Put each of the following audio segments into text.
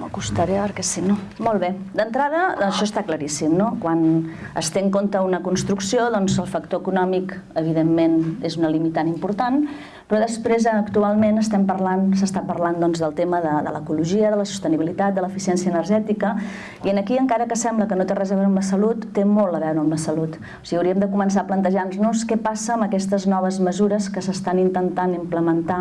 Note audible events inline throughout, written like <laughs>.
M'acostaré perquè si no... Molt bé. D'entrada, això està claríssim, no? Quan es té en compte una construcció, doncs el factor econòmic, evidentment, és una limitant important, però després, actualment, estem parlant, s'està parlant doncs, del tema de, de l'ecologia, de la sostenibilitat, de l'eficiència energètica, i en aquí, encara que sembla que no té res a veure amb la salut, té molt a veure amb la salut. O sigui, hauríem de començar a plantejar-nos què passa amb aquestes noves mesures que s'estan intentant implementar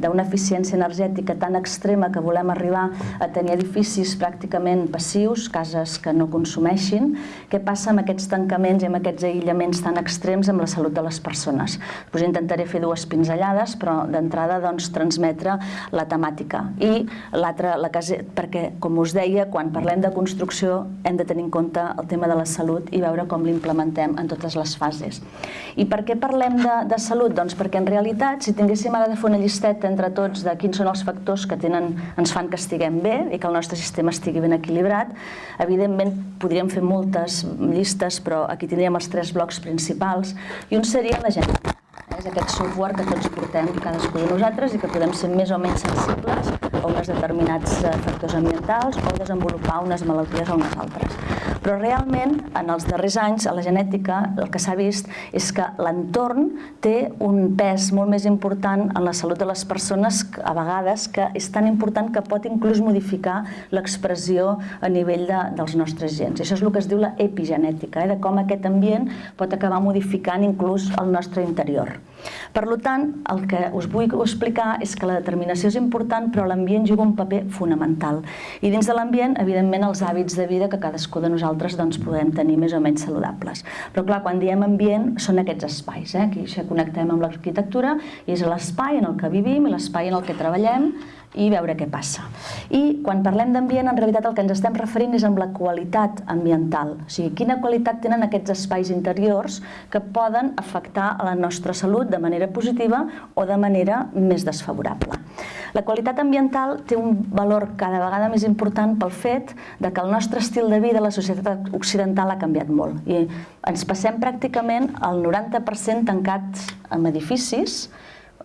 d'una eficiència energètica tan extrema que volem arribar a tenir edificis pràcticament passius, cases que no consumeixin, què passa amb aquests tancaments i amb aquests aïllaments tan extrems amb la salut de les persones. Us intentaré fer dues pinzellades vegades, però d'entrada doncs, transmetre la temàtica. I l'altra, la casa, perquè, com us deia, quan parlem de construcció hem de tenir en compte el tema de la salut i veure com l'implementem en totes les fases. I per què parlem de, de salut? Doncs perquè en realitat, si tinguéssim ara de fer una llisteta entre tots de quins són els factors que tenen, ens fan que estiguem bé i que el nostre sistema estigui ben equilibrat, evidentment podríem fer moltes llistes, però aquí tindríem els tres blocs principals, i un seria la genètica és aquest software que tots portem cadascú de nosaltres i que podem ser més o menys sensibles a uns determinats eh, factors ambientals o desenvolupar unes malalties o unes altres. Però realment, en els darrers anys, a la genètica, el que s'ha vist és que l'entorn té un pes molt més important en la salut de les persones, a vegades, que és tan important que pot inclús modificar l'expressió a nivell de, dels nostres gens. Això és el que es diu la epigenètica, eh, de com aquest ambient pot acabar modificant inclús el nostre interior. Per tant, el que us vull explicar és que la determinació és important, però l'ambient juga un paper fonamental. I dins de l'ambient, evidentment, els hàbits de vida que cadascú de nosaltres doncs, podem tenir més o menys saludables. Però clar, quan diem ambient, són aquests espais. Eh? Aquí ja connectem amb l'arquitectura i és l'espai en el que vivim i l'espai en el que treballem i veure què passa. I quan parlem d'ambient, en realitat el que ens estem referint és amb la qualitat ambiental. O sigui, quina qualitat tenen aquests espais interiors que poden afectar a la nostra salut de manera positiva o de manera més desfavorable. La qualitat ambiental té un valor cada vegada més important pel fet de que el nostre estil de vida la societat occidental ha canviat molt. I ens passem pràcticament el 90% tancats en edificis,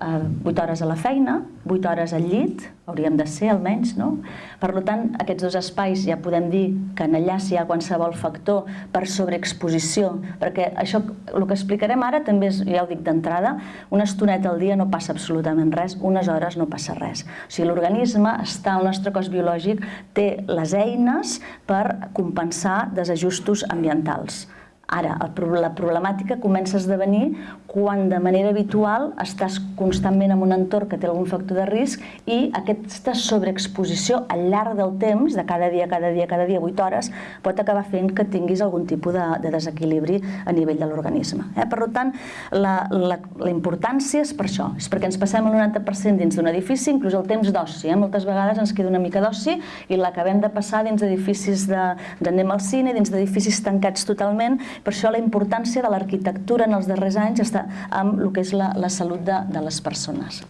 8 hores a la feina, 8 hores al llit, hauríem de ser almenys, no? Per tant, aquests dos espais ja podem dir que en allà si hi ha qualsevol factor per sobreexposició, perquè això, el que explicarem ara també és, ja ho dic d'entrada, una estoneta al dia no passa absolutament res, unes hores no passa res. O sigui, l'organisme està, el nostre cos biològic té les eines per compensar desajustos ambientals. Ara, la problemàtica comença a esdevenir quan de manera habitual estàs constantment en un entorn que té algun factor de risc i aquesta sobreexposició al llarg del temps, de cada dia, cada dia, cada dia, 8 hores, pot acabar fent que tinguis algun tipus de, de desequilibri a nivell de l'organisme. Eh? Per tant, la, la, la importància és per això, és perquè ens passem el 90% dins d'un edifici, inclús el temps d'oci. Eh? Moltes vegades ens queda una mica d'oci i l'acabem de passar dins d'edificis de, al cine, dins d'edificis tancats totalment, per això la importància de l'arquitectura en els darrers anys està amb el que és la, la salut de, de les persones.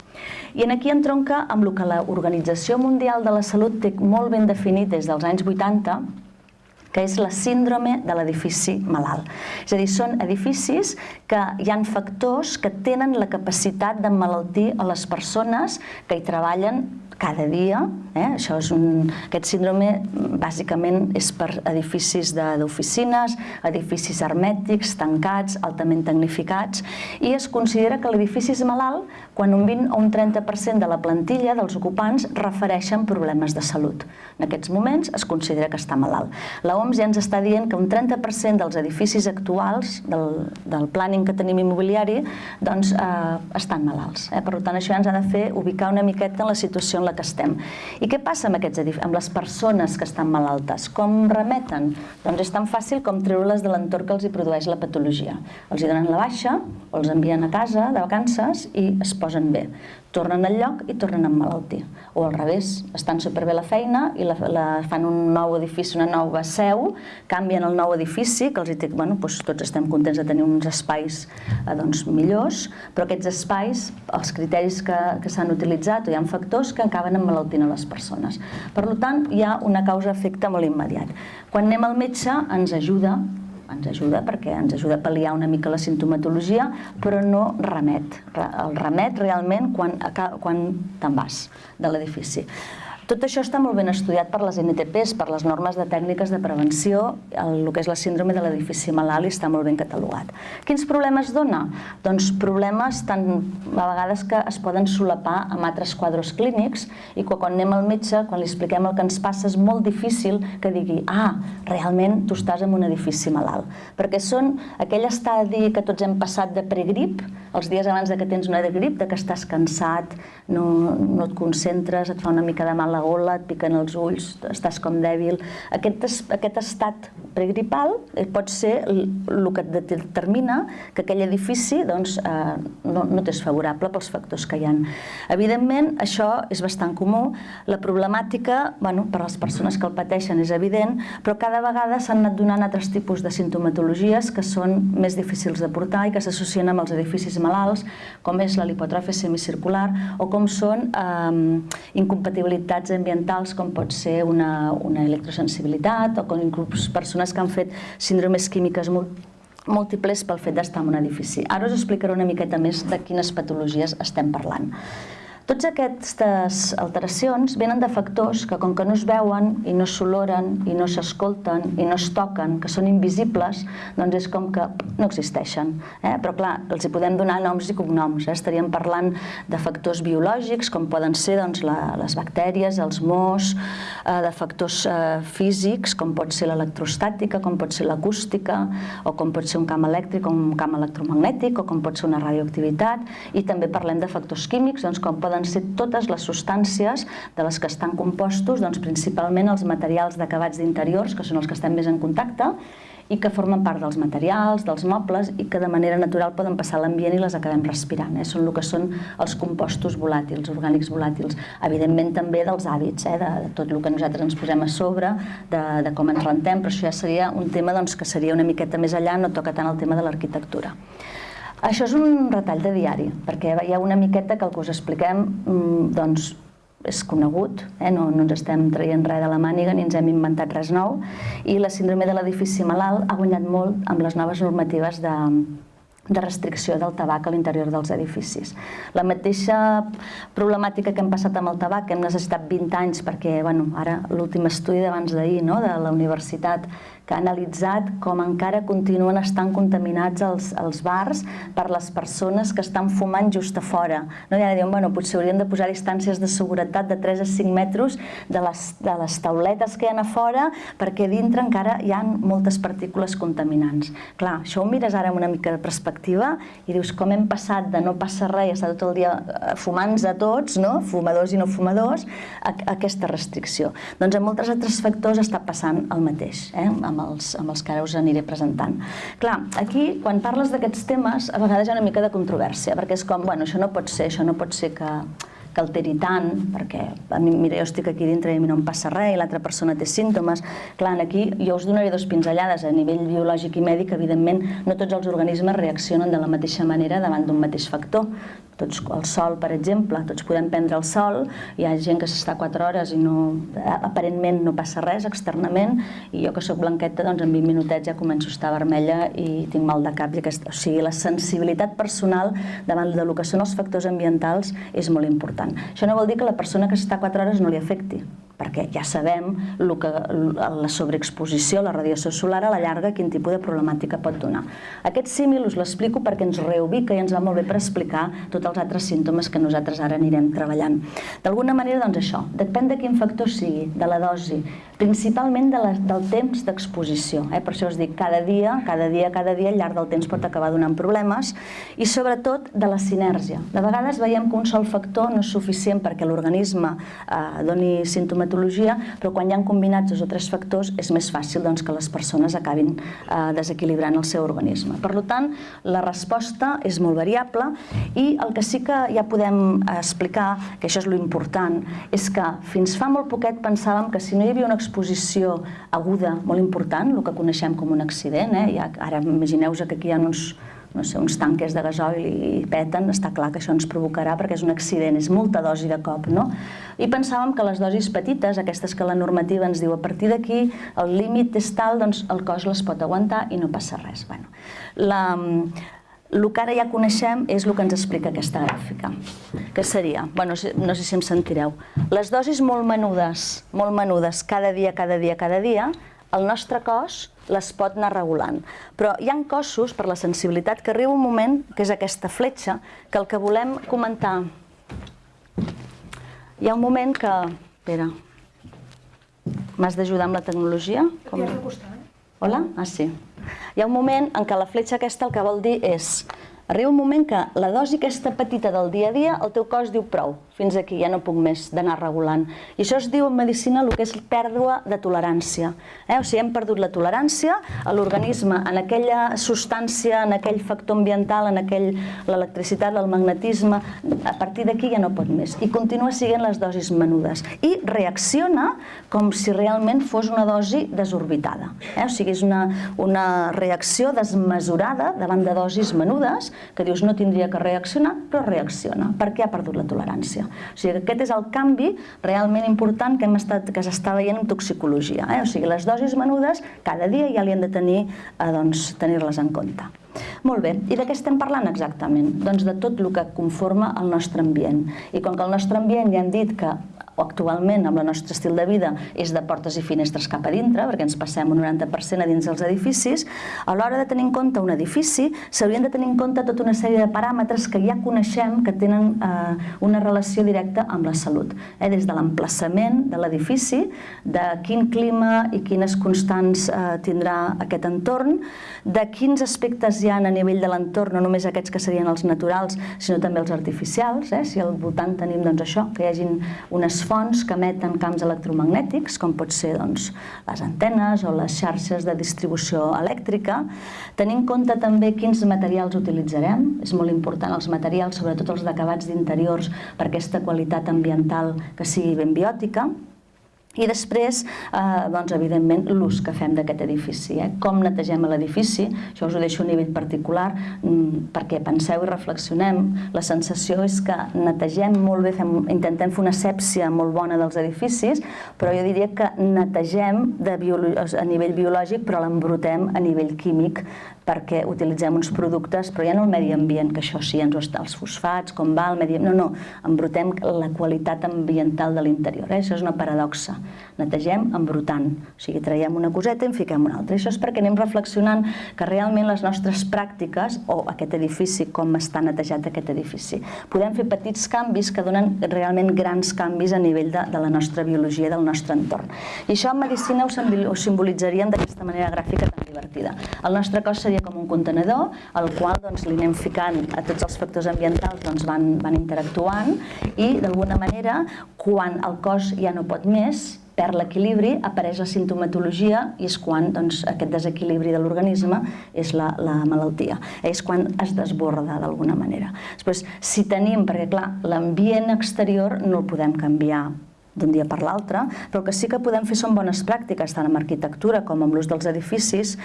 I en aquí entronca amb el que l'Organització Mundial de la Salut té molt ben definit des dels anys 80, que és la síndrome de l'edifici malalt. És a dir, són edificis que hi han factors que tenen la capacitat d'emmalaltir a les persones que hi treballen cada dia. Eh? Això és un, aquest síndrome bàsicament és per edificis d'oficines, edificis hermètics, tancats, altament tecnificats, i es considera que l'edifici és malalt quan un 20 o un 30% de la plantilla dels ocupants refereixen problemes de salut. En aquests moments es considera que està malalt. La OMS ja ens està dient que un 30% dels edificis actuals del, del planning que tenim immobiliari doncs, eh, estan malalts. Eh? Per tant, això ja ens ha de fer ubicar una miqueta en la situació en la que estem. I què passa amb, aquests amb les persones que estan malaltes? Com remeten? Doncs és tan fàcil com treure-les de l'entorn que els hi produeix la patologia. Els hi donen la baixa, o els envien a casa de vacances i es posen bé tornen al lloc i tornen a emmalaltir. O al revés, estan superbé la feina i la, la, fan un nou edifici, una nova seu, canvien el nou edifici, que els dic, bueno, doncs tots estem contents de tenir uns espais eh, doncs, millors, però aquests espais, els criteris que, que s'han utilitzat, hi ha factors que acaben emmalaltint a les persones. Per tant, hi ha una causa-efecte molt immediat. Quan anem al metge ens ajuda ens ajuda perquè ens ajuda a pal·liar una mica la sintomatologia, però no remet. El remet realment quan, quan te'n vas de l'edifici. Tot això està molt ben estudiat per les NTPs, per les normes de tècniques de prevenció, el, el que és la síndrome de l'edifici malalt i està molt ben catalogat. Quins problemes dona? Doncs problemes tan a vegades que es poden solapar amb altres quadres clínics i que quan anem al metge, quan li expliquem el que ens passa, és molt difícil que digui ah, realment tu estàs en un edifici malalt. Perquè són aquell estadi que tots hem passat de pregrip, els dies abans de que tens una grip, de que estàs cansat, no, no et concentres, et fa una mica de mal la gola, et piquen els ulls, estàs com dèbil. Aquest, aquest estat pregripal eh, pot ser el que determina que aquell edifici doncs, eh, no, no t'és favorable pels factors que hi ha. Evidentment, això és bastant comú. La problemàtica, bueno, per a les persones que el pateixen és evident, però cada vegada s'han anat donant altres tipus de sintomatologies que són més difícils de portar i que s'associen amb els edificis malalts, com és la lipotròfia semicircular o com són eh, incompatibilitats ambientals com pot ser una, una electrosensibilitat o com inclús persones que han fet síndromes químiques molt múltiples pel fet d'estar en un edifici. Ara us explicaré una miqueta més de quines patologies estem parlant. Tots aquestes alteracions venen de factors que com que no es veuen i no s'oloren i no s'escolten i no es toquen, que són invisibles, doncs és com que no existeixen. Eh? Però clar, els hi podem donar noms i cognoms. Eh? Estaríem parlant de factors biològics, com poden ser doncs, la, les bactèries, els mos, eh, de factors eh, físics, com pot ser l'electrostàtica, com pot ser l'acústica, o com pot ser un camp elèctric o un camp electromagnètic, o com pot ser una radioactivitat, i també parlem de factors químics, doncs, com poden ser totes les substàncies de les que estan compostos, doncs principalment els materials d'acabats d'interiors, que són els que estem més en contacte, i que formen part dels materials, dels mobles, i que de manera natural poden passar a l'ambient i les acabem respirant. Eh? Són el que són els compostos volàtils, orgànics volàtils. Evidentment també dels hàbits, eh? de, de tot el que nosaltres ens posem a sobre, de, de com ens rentem, però això ja seria un tema doncs, que seria una miqueta més allà, no toca tant el tema de l'arquitectura. Això és un retall de diari, perquè ha una miqueta que el que us expliquem mm, doncs, és conegut, eh? no, no ens estem traient res de la màniga ni ens hem inventat res nou, i la síndrome de l'edifici malalt ha guanyat molt amb les noves normatives de, de restricció del tabac a l'interior dels edificis. La mateixa problemàtica que hem passat amb el tabac, que hem necessitat 20 anys perquè, bueno, ara l'últim estudi d'abans d'ahir no, de la universitat que ha analitzat com encara continuen estant contaminats els, els bars per les persones que estan fumant just a fora. No? I ara diuen, bueno, potser haurien de posar distàncies de seguretat de 3 a 5 metres de les, de les tauletes que hi ha a fora perquè dintre encara hi ha moltes partícules contaminants. Clar, això ho mires ara amb una mica de perspectiva i dius com hem passat de no passar res estar tot el dia eh, fumants a tots, no? fumadors i no fumadors, a, a aquesta restricció. Doncs en molts altres factors està passant el mateix, eh? Amb els, amb els que ara us aniré presentant. Clar, aquí, quan parles d'aquests temes, a vegades hi ha una mica de controvèrsia, perquè és com, bueno, això no pot ser, això no pot ser que, que alteri tant, perquè a mi, mira, jo estic aquí dintre i a mi no em passa res i l'altra persona té símptomes. Clar, aquí jo us donaré dos pinzellades a nivell biològic i mèdic, evidentment no tots els organismes reaccionen de la mateixa manera davant d'un mateix factor tots, el sol, per exemple, tots podem prendre el sol, hi ha gent que s'està 4 hores i no, aparentment no passa res externament, i jo que sóc blanqueta, doncs en 20 minutets ja començo a estar vermella i tinc mal de cap. I aquesta, o sigui, la sensibilitat personal davant del que són els factors ambientals és molt important. Això no vol dir que la persona que està 4 hores no li afecti, perquè ja sabem el que, la sobreexposició, la radiació solar a la llarga, quin tipus de problemàtica pot donar. Aquest símil us l'explico perquè ens reubica i ens va molt bé per explicar tots els altres símptomes que nosaltres ara anirem treballant. D'alguna manera, doncs això, depèn de quin factor sigui, de la dosi, principalment de la, del temps d'exposició. Eh? Per això us dic, cada dia, cada dia, cada dia, al llarg del temps pot acabar donant problemes i sobretot de la sinergia. De vegades veiem que un sol factor no és suficient perquè l'organisme eh, doni sintomatologia, però quan hi han combinats dos o tres factors és més fàcil doncs, que les persones acabin eh, desequilibrant el seu organisme. Per tant, la resposta és molt variable i el que sí que ja podem explicar, que això és lo important, és que fins fa molt poquet pensàvem que si no hi havia una exposició aguda molt important, el que coneixem com un accident. Eh? Ja, ara imagineu-vos que aquí hi ha uns, no sé, uns tanques de gasoil i peten, està clar que això ens provocarà perquè és un accident, és molta dosi de cop, no? I pensàvem que les dosis petites, aquestes que la normativa ens diu a partir d'aquí, el límit és tal, doncs el cos les pot aguantar i no passa res. Bueno, la, el que ara ja coneixem és el que ens explica aquesta gràfica, que seria, bueno, no sé si em sentireu, les dosis molt menudes, molt menudes, cada dia, cada dia, cada dia, el nostre cos les pot anar regulant. Però hi han cossos, per la sensibilitat, que arriba un moment, que és aquesta fletxa, que el que volem comentar... Hi ha un moment que... Espera, m'has d'ajudar amb la tecnologia? Com... Eh? Hola? Ah, sí. Hi ha un moment en què la fletxa aquesta el que vol dir és arriba un moment que la dosi aquesta petita del dia a dia, el teu cos diu prou, fins aquí, ja no puc més d'anar regulant. I això es diu en medicina el que és pèrdua de tolerància. Eh? O sigui, hem perdut la tolerància a l'organisme, en aquella substància, en aquell factor ambiental, en aquell l'electricitat, el magnetisme, a partir d'aquí ja no pot més. I continua sent les dosis menudes. I reacciona com si realment fos una dosi desorbitada. Eh? O sigui, és una, una reacció desmesurada davant de dosis menudes que dius no tindria que reaccionar, però reacciona, perquè ha perdut la tolerància. O sigui, aquest és el canvi realment important que, hem estat, que s'està veient en toxicologia. Eh? O sigui, les dosis menudes cada dia ja li han de tenir, eh, doncs, tenir-les en compte. Molt bé, i de què estem parlant exactament? Doncs de tot el que conforma el nostre ambient. I com que el nostre ambient ja hem dit que actualment amb el nostre estil de vida és de portes i finestres cap a dintre, perquè ens passem un 90% a dins dels edificis, a l'hora de tenir en compte un edifici s'haurien de tenir en compte tota una sèrie de paràmetres que ja coneixem que tenen eh, una relació directa amb la salut. Eh, des de l'emplaçament de l'edifici, de quin clima i quines constants eh, tindrà aquest entorn, de quins aspectes hi ha a nivell de l'entorn, no només aquests que serien els naturals, sinó també els artificials, eh? si al voltant tenim doncs, això, que hi hagin unes fonts que emeten camps electromagnètics, com pot ser doncs, les antenes o les xarxes de distribució elèctrica. Tenir en compte també quins materials utilitzarem. És molt important els materials, sobretot els d'acabats d'interiors, per aquesta qualitat ambiental que sigui ben biòtica. I després, eh, doncs, evidentment, l'ús que fem d'aquest edifici. Eh? Com netegem l'edifici, això us ho deixo a nivell particular, mm, perquè penseu i reflexionem. La sensació és que netegem molt bé, fem, intentem fer una sèpsia molt bona dels edificis, però jo diria que netegem de a nivell biològic, però l'embrutem a nivell químic, perquè utilitzem uns productes, però ja no el medi ambient, que això sí, ens ho està, els fosfats, com va el medi ambient, no, no, embrutem la qualitat ambiental de l'interior. Eh? Això és una paradoxa netegem embrutant, o sigui, traiem una coseta i en fiquem una altra. Això és perquè anem reflexionant que realment les nostres pràctiques, o aquest edifici, com està netejat aquest edifici, podem fer petits canvis que donen realment grans canvis a nivell de, de la nostra biologia, del nostre entorn. I això en medicina ho simbolitzaríem d'aquesta manera gràfica tan divertida. El nostre cos seria com un contenedor, al qual doncs, li anem ficant a tots els factors ambientals doncs, van, van interactuant i d'alguna manera quan el cos ja no pot més, perd l'equilibri, apareix la sintomatologia i és quan doncs, aquest desequilibri de l'organisme és la, la malaltia. És quan es desborda d'alguna manera. Després, si tenim, perquè clar, l'ambient exterior no el podem canviar d'un dia per l'altre, però que sí que podem fer són bones pràctiques, tant amb arquitectura com amb l'ús dels edificis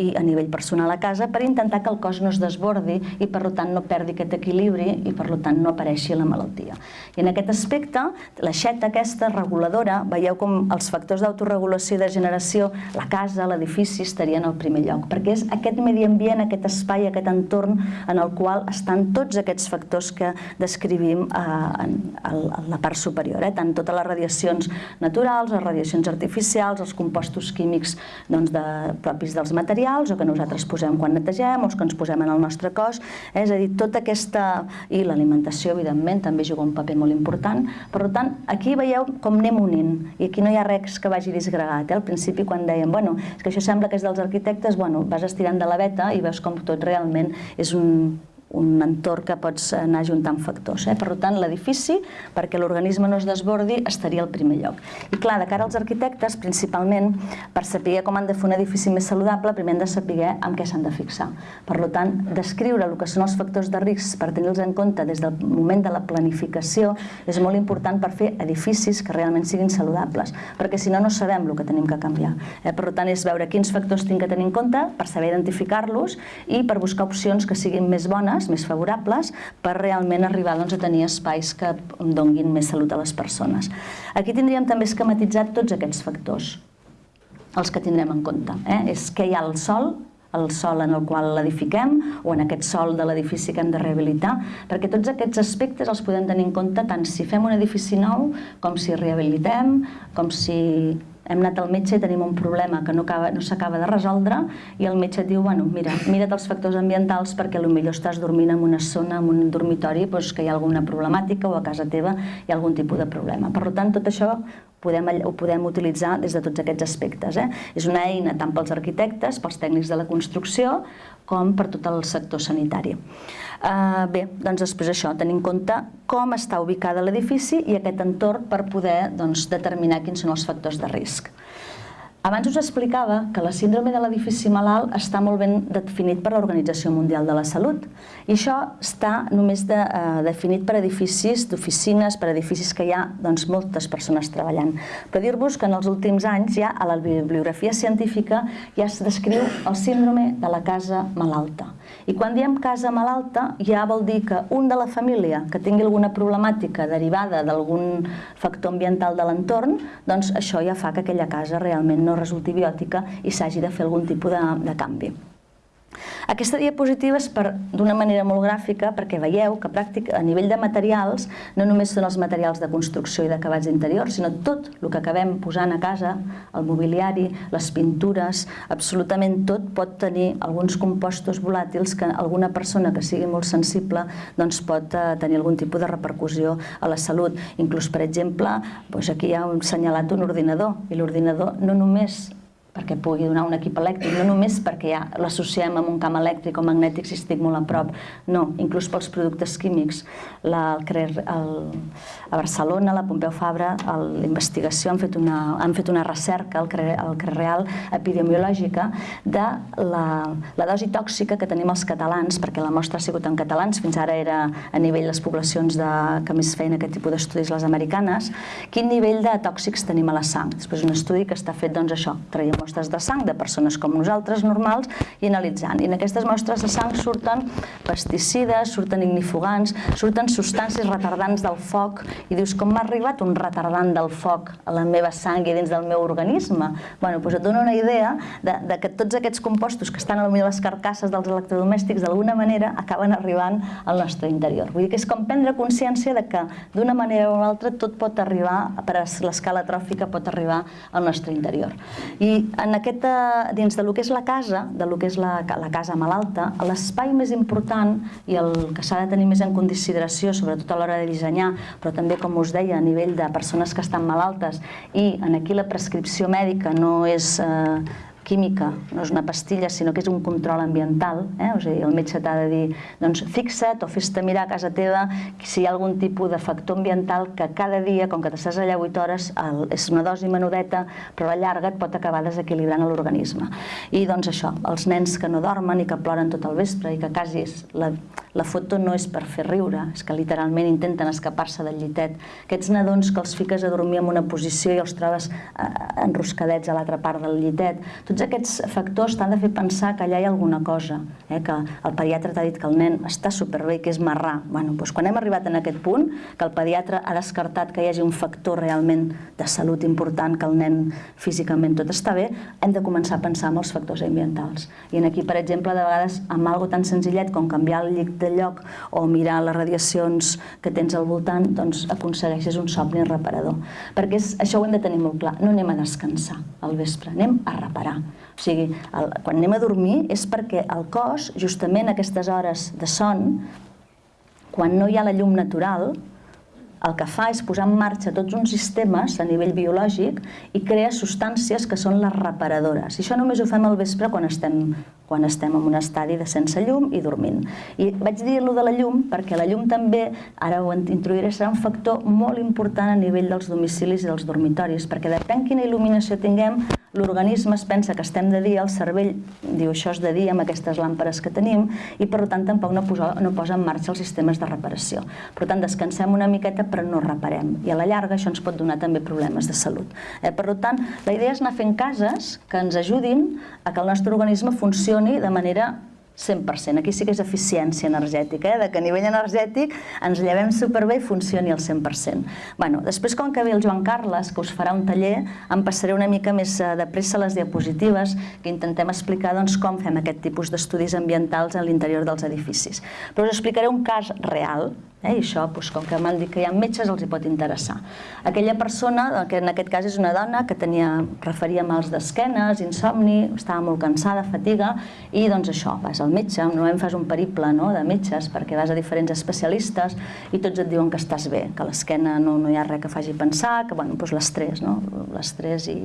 i a nivell personal a casa, per intentar que el cos no es desbordi i per tant no perdi aquest equilibri i per tant no apareixi la malaltia. I en aquest aspecte, l'aixeta aquesta reguladora, veieu com els factors d'autoregulació i de generació, la casa, l'edifici estarien al primer lloc, perquè és aquest medi ambient, aquest espai, aquest entorn en el qual estan tots aquests factors que descrivim eh, en, en la part superior, eh? tant tota les radiacions naturals, les radiacions artificials, els compostos químics doncs, de, propis dels materials o que nosaltres posem quan netegem o que ens posem en el nostre cos. Eh? És a dir, tota aquesta... i l'alimentació, evidentment, també juga un paper molt important. Per tant, aquí veieu com anem unint i aquí no hi ha res que vagi disgregat. Eh? Al principi, quan dèiem, bueno, és que això sembla que és dels arquitectes, bueno, vas estirant de la veta i veus com tot realment és un un entorn que pots anar juntant factors. Eh? Per tant, l'edifici, perquè l'organisme no es desbordi, estaria al primer lloc. I clar, de cara als arquitectes, principalment, per saber com han de fer un edifici més saludable, primer han de saber en què s'han de fixar. Per tant, descriure el que són els factors de risc per tenir-los en compte des del moment de la planificació és molt important per fer edificis que realment siguin saludables, perquè si no, no sabem el que tenim que canviar. Eh? Per tant, és veure quins factors tinc que tenir en compte per saber identificar-los i per buscar opcions que siguin més bones bones, més favorables, per realment arribar doncs, a tenir espais que donguin més salut a les persones. Aquí tindríem també esquematitzat tots aquests factors, els que tindrem en compte. Eh? És què hi ha al sol, el sol en el qual l'edifiquem o en aquest sol de l'edifici que hem de rehabilitar, perquè tots aquests aspectes els podem tenir en compte tant si fem un edifici nou com si rehabilitem, com si hem anat al metge i tenim un problema que no, acaba, no s'acaba de resoldre i el metge et diu, bueno, mira, mira't els factors ambientals perquè potser estàs dormint en una zona, en un dormitori, doncs, que hi ha alguna problemàtica o a casa teva hi ha algun tipus de problema. Per tant, tot això podem, ho podem utilitzar des de tots aquests aspectes. Eh? És una eina tant pels arquitectes, pels tècnics de la construcció, com per tot el sector sanitari. Uh, bé, doncs després això, tenir en compte com està ubicada l'edifici i aquest entorn per poder doncs, determinar quins són els factors de risc. Abans us explicava que la síndrome de l'edifici malalt està molt ben definit per l'Organització Mundial de la Salut i això està només de, eh, definit per edificis d'oficines, per edificis que hi ha doncs, moltes persones treballant. Però dir-vos que en els últims anys ja a la bibliografia científica ja es descriu el síndrome de la casa malalta. I quan diem casa malalta ja vol dir que un de la família que tingui alguna problemàtica derivada d'algun factor ambiental de l'entorn, doncs això ja fa que aquella casa realment no resulti biòtica i s'hagi de fer algun tipus de, de canvi. Aquesta diapositiva és d'una manera molt gràfica perquè veieu que pràctic, a nivell de materials no només són els materials de construcció i d'acabats interiors, sinó tot el que acabem posant a casa, el mobiliari, les pintures, absolutament tot pot tenir alguns compostos volàtils que alguna persona que sigui molt sensible doncs pot eh, tenir algun tipus de repercussió a la salut. Inclús, per exemple, doncs aquí hi ha un senyalat un ordinador i l'ordinador no només perquè pugui donar un equip elèctric, no només perquè ja l'associem amb un camp elèctric o magnètic si estic molt a prop, no, inclús pels productes químics. La, el, el, a Barcelona, la Pompeu Fabra, l'investigació han, fet una, han fet una recerca al CRE Real epidemiològica de la, la dosi tòxica que tenim els catalans, perquè la mostra ha sigut en catalans, fins ara era a nivell les poblacions de, que més feien aquest tipus d'estudis les americanes, quin nivell de tòxics tenim a la sang. Després un estudi que està fet, doncs això, traiem mostres de sang de persones com nosaltres, normals, i analitzant. I en aquestes mostres de sang surten pesticides, surten ignifugants, surten substàncies retardants del foc, i dius, com m'ha arribat un retardant del foc a la meva sang i dins del meu organisme? Bueno, doncs et dono una idea de, de que tots aquests compostos que estan a les carcasses dels electrodomèstics d'alguna manera acaben arribant al nostre interior. Vull dir que és com prendre consciència de que d'una manera o una altra tot pot arribar, per l'escala tròfica pot arribar al nostre interior. I en aquesta, dins de lo que és la casa, de lo que és la, la casa malalta, l'espai més important i el que s'ha de tenir més en consideració, sobretot a l'hora de dissenyar, però també, com us deia, a nivell de persones que estan malaltes i en aquí la prescripció mèdica no és eh, química, no és una pastilla, sinó que és un control ambiental. Eh? O sigui, el metge t'ha de dir, doncs fixa't o fes-te mirar a casa teva si hi ha algun tipus de factor ambiental que cada dia, com que t'estàs allà 8 hores, el, és una dosi menudeta, però a la llarga et pot acabar desequilibrant l'organisme. I doncs això, els nens que no dormen i que ploren tot el vespre i que quasi la, la foto no és per fer riure, és que literalment intenten escapar-se del llitet. Aquests nadons que els fiques a dormir en una posició i els trobes eh, enroscadets a l'altra part del llitet, tot tots aquests factors t'han de fer pensar que allà hi ha alguna cosa, eh? que el pediatre t'ha dit que el nen està superbé i que és marrà. Bueno, doncs quan hem arribat en aquest punt, que el pediatre ha descartat que hi hagi un factor realment de salut important, que el nen físicament tot està bé, hem de començar a pensar en els factors ambientals. I en aquí, per exemple, de vegades amb algo tan senzillet com canviar el llit de lloc o mirar les radiacions que tens al voltant, doncs aconsegueixes un somni reparador. Perquè és, això ho hem de tenir molt clar, no anem a descansar al vespre, anem a reparar. O sigui, el, quan anem a dormir és perquè el cos, justament aquestes hores de son, quan no hi ha la llum natural, el que fa és posar en marxa tots uns sistemes a nivell biològic i crea substàncies que són les reparadores. I això només ho fem al vespre quan estem, quan estem en un estadi de sense llum i dormint. I vaig dir-lo de la llum perquè la llum també, ara ho introduiré, serà un factor molt important a nivell dels domicilis i dels dormitoris, perquè depèn quina il·luminació tinguem, l'organisme es pensa que estem de dia, el cervell diu això és de dia amb aquestes làmperes que tenim i per tant tampoc no posa, no posa en marxa els sistemes de reparació. Per tant, descansem una miqueta però no reparem i a la llarga això ens pot donar també problemes de salut. Eh? Per tant, la idea és anar fent cases que ens ajudin a que el nostre organisme funcioni de manera 100%. Aquí sí que és eficiència energètica, eh? de que a nivell energètic ens llevem superbé i funcioni al 100%. Bueno, després, com que ve el Joan Carles, que us farà un taller, em passaré una mica més eh, de pressa les diapositives, que intentem explicar doncs, com fem aquest tipus d'estudis ambientals a l'interior dels edificis. Però us explicaré un cas real, Eh? I això, doncs, com que m'han dit que hi ha metges, els hi pot interessar. Aquella persona, que en aquest cas és una dona que tenia, referia mals d'esquenes, insomni, estava molt cansada, fatiga, i doncs això, vas al metge, normalment fas un periple no, de metges perquè vas a diferents especialistes i tots et diuen que estàs bé, que l'esquena no, no hi ha res que faci pensar, que bueno, doncs l'estrès, no? l'estrès i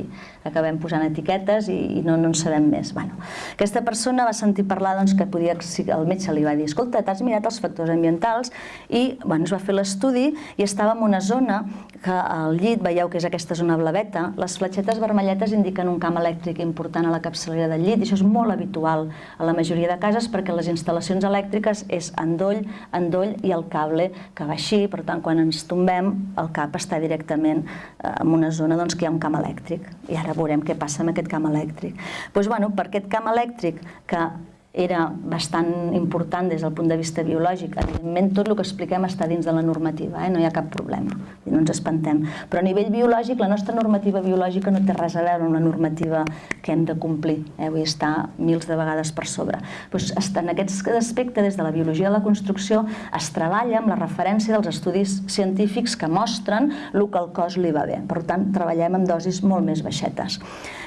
acabem posant etiquetes i, i no, no en sabem més. Bueno, aquesta persona va sentir parlar doncs, que podia, el metge li va dir, escolta, t'has mirat els factors ambientals i bueno, es va fer l'estudi i estava en una zona que al llit, veieu que és aquesta zona blaveta, les fletxetes vermelletes indiquen un camp elèctric important a la capçalera del llit i això és molt habitual a la majoria de cases perquè les instal·lacions elèctriques és endoll, endoll i el cable que va així, per tant quan ens tombem el cap està directament eh, en una zona doncs, que hi ha un camp elèctric i ara veurem què passa amb aquest camp elèctric. Doncs, bueno, per aquest camp elèctric que era bastant important des del punt de vista biològic. Evidentment, tot el que expliquem està dins de la normativa, eh? no hi ha cap problema, no ens espantem. Però a nivell biològic, la nostra normativa biològica no té res a veure amb la normativa que hem de complir, eh? vull estar mils de vegades per sobre. Pues, en aquest aspecte, des de la biologia de la construcció, es treballa amb la referència dels estudis científics que mostren el que al cos li va bé. Per tant, treballem amb dosis molt més baixetes.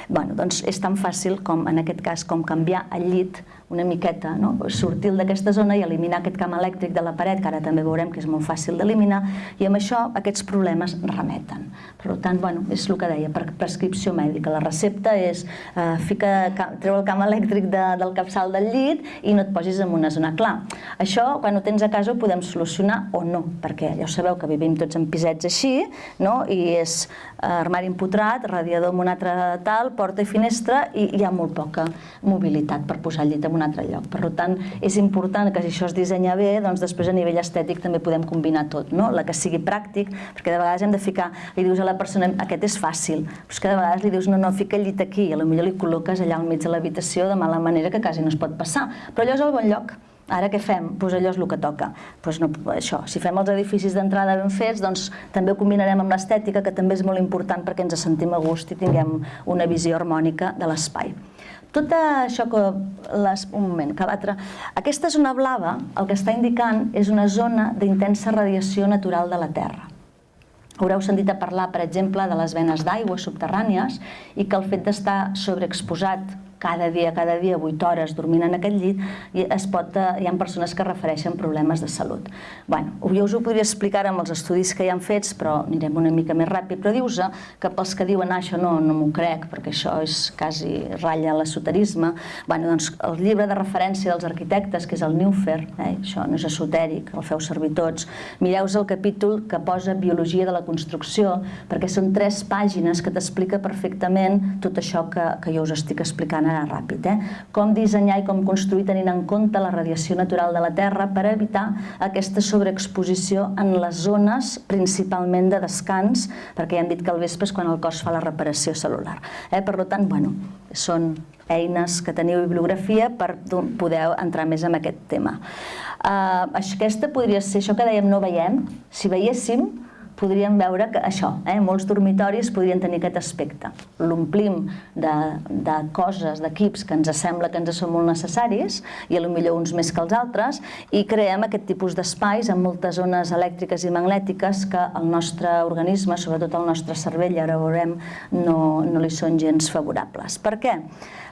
Bueno, doncs és tan fàcil com, en aquest cas, com canviar el llit una miqueta, no? sortir d'aquesta zona i eliminar aquest camp elèctric de la paret, que ara també veurem que és molt fàcil d'eliminar, i amb això aquests problemes remeten. Per tant, bueno, és el que deia, per prescripció mèdica. La recepta és eh, fica, treu el camp elèctric de, del capçal del llit i no et posis en una zona. Clar, això, quan ho tens a casa, ho podem solucionar o no, perquè ja ho sabeu que vivim tots en pisets així, no? i és eh, armari empotrat, radiador amb un altre tal, porta i finestra, i hi ha molt poca mobilitat per posar el llit en un altre lloc. Per tant, és important que si això es dissenya bé, doncs després a nivell estètic també podem combinar tot, no? la que sigui pràctic, perquè de vegades hem de ficar, li dius a la persona, aquest és fàcil, però és que de vegades li dius, no, no, fica el llit aquí, i potser li col·loques allà al mig de l'habitació de mala manera que quasi no es pot passar, però allò és el bon lloc. Ara què fem? Doncs allò és el que toca. Doncs no, això, si fem els edificis d'entrada ben fets, doncs també ho combinarem amb l'estètica, que també és molt important perquè ens sentim a gust i tinguem una visió harmònica de l'espai. Tot això que... Les, un moment, que l'altre... Aquesta zona blava el que està indicant és una zona d'intensa radiació natural de la Terra. Haureu sentit a parlar, per exemple, de les venes d'aigua subterrànies i que el fet d'estar sobreexposat cada dia, cada dia, 8 hores dormint en aquest llit, i es pot, eh, hi ha persones que refereixen problemes de salut. Bueno, jo us ho podria explicar amb els estudis que hi han fets, però anirem una mica més ràpid, però dius que pels que diuen ah, això no, no m'ho crec, perquè això és quasi ratlla l'esoterisme, bueno, doncs el llibre de referència dels arquitectes, que és el Neufer, eh, això no és esotèric, el feu servir tots, mireu el capítol que posa Biologia de la construcció, perquè són tres pàgines que t'explica perfectament tot això que, que jo us estic explicant anar ràpid. Eh? Com dissenyar i com construir tenint en compte la radiació natural de la Terra per evitar aquesta sobreexposició en les zones principalment de descans, perquè ja hem dit que al vespre és quan el cos fa la reparació celular. Eh? Per tant, bueno, són eines que teniu bibliografia per poder entrar més en aquest tema. Uh, aquesta podria ser això que dèiem no veiem. Si veiéssim, podríem veure que això, eh, molts dormitoris podrien tenir aquest aspecte. L'omplim de, de coses, d'equips que ens sembla que ens són molt necessaris, i potser uns més que els altres, i creem aquest tipus d'espais amb moltes zones elèctriques i magnètiques que el nostre organisme, sobretot el nostre cervell, ara veurem, no, no li són gens favorables. Per què?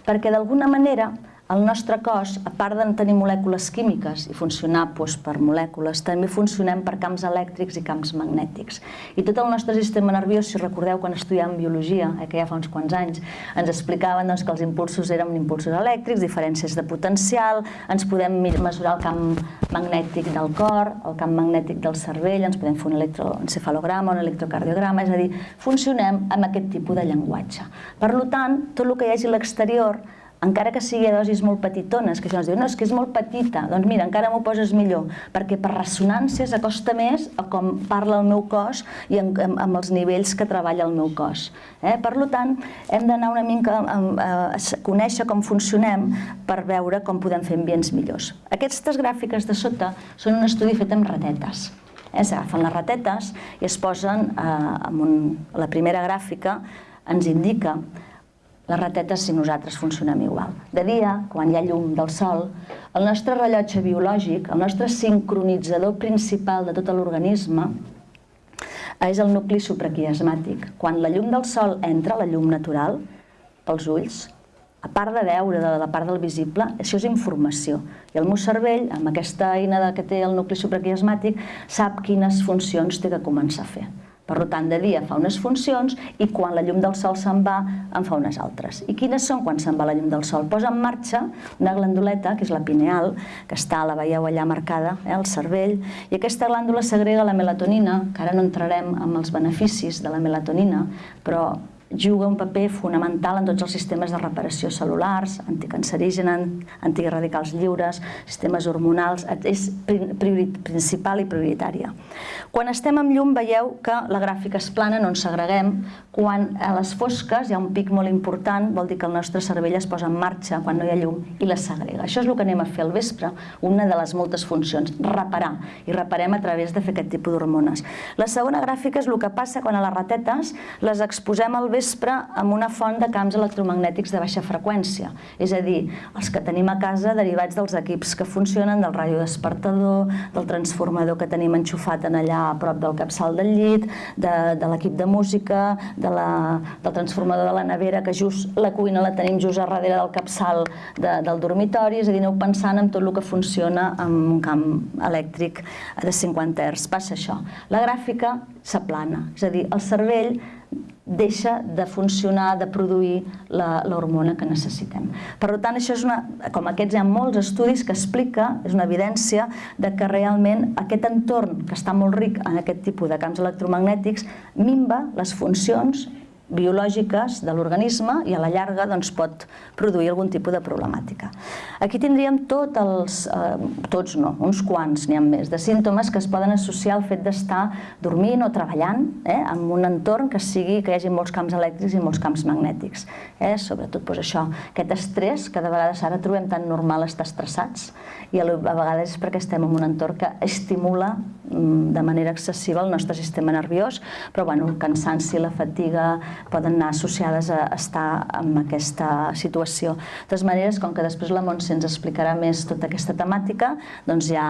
Perquè d'alguna manera el nostre cos, a part de tenir molècules químiques i funcionar doncs, per molècules, també funcionem per camps elèctrics i camps magnètics. I tot el nostre sistema nerviós, si recordeu quan estudiàvem biologia, eh, que ja fa uns quants anys, ens explicaven doncs, que els impulsos eren impulsos elèctrics, diferències de potencial, ens podem mesurar el camp magnètic del cor, el camp magnètic del cervell, ens podem fer un electroencefalograma, un electrocardiograma, és a dir, funcionem amb aquest tipus de llenguatge. Per tant, tot el que hi hagi a l'exterior encara que sigui a dosis molt petitones, que això ens diu, no, és que és molt petita, doncs mira, encara m'ho poses millor, perquè per ressonància s'acosta més a com parla el meu cos i amb, amb, amb els nivells que treballa el meu cos. Eh? Per tant, hem d'anar una mica a, a, a conèixer com funcionem per veure com podem fer ambients millors. Aquestes gràfiques de sota són un estudi fet amb ratetes. Eh? S'agafen les ratetes i es posen eh, en un, la primera gràfica ens indica les ratetes si nosaltres funcionem igual. De dia, quan hi ha llum del sol, el nostre rellotge biològic, el nostre sincronitzador principal de tot l'organisme, és el nucli supraquiasmàtic. Quan la llum del sol entra, la llum natural, pels ulls, a part de veure de la part del visible, això és informació. I el meu cervell, amb aquesta eina que té el nucli supraquiasmàtic, sap quines funcions té que començar a fer. Per tant, de dia fa unes funcions i quan la llum del sol se'n va, en fa unes altres. I quines són quan se'n va la llum del sol? Posa en marxa una glanduleta, que és la pineal, que està, la veieu allà marcada, eh, al cervell, i aquesta glàndula segrega la melatonina, que ara no entrarem amb els beneficis de la melatonina, però juga un paper fonamental en tots els sistemes de reparació cel·lulars, anticancerígena, antiradicals lliures, sistemes hormonals, és principal i prioritària. Quan estem amb llum veieu que la gràfica és plana, no ens segreguem. Quan a les fosques hi ha un pic molt important, vol dir que el nostre cervell es posa en marxa quan no hi ha llum i la segrega. Això és el que anem a fer al vespre, una de les moltes funcions, reparar. I reparem a través de fer aquest tipus d'hormones. La segona gràfica és el que passa quan a les ratetes les exposem al vespre amb una font de camps electromagnètics de baixa freqüència, és a dir, els que tenim a casa derivats dels equips que funcionen, del raio despertador, del transformador que tenim enxufat en allà a prop del capçal del llit, de, de l'equip de música, de la, del transformador de la nevera, que just la cuina la tenim just a darrere del capçal de, del dormitori, és a dir, aneu pensant en tot el que funciona amb un camp elèctric de 50 Hz. Passa això. La gràfica s'aplana, és a dir, el cervell deixa de funcionar, de produir l'hormona que necessitem. Per tant, això és una, com aquests hi ha molts estudis que explica, és una evidència de que realment aquest entorn que està molt ric en aquest tipus de camps electromagnètics minva les funcions biològiques de l'organisme i a la llarga doncs, pot produir algun tipus de problemàtica. Aquí tindríem tots els, eh, tots no, uns quants n'hi ha més, de símptomes que es poden associar al fet d'estar dormint o treballant eh, en un entorn que sigui que hi hagi molts camps elèctrics i molts camps magnètics. Eh? Sobretot doncs, això, aquest estrès que de vegades ara trobem tan normal estar estressats i a vegades és perquè estem en un entorn que estimula mm, de manera excessiva el nostre sistema nerviós, però bueno, el cansanci, la fatiga, poden anar associades a estar en aquesta situació. De totes maneres, com que després la Montse ens explicarà més tota aquesta temàtica, doncs ja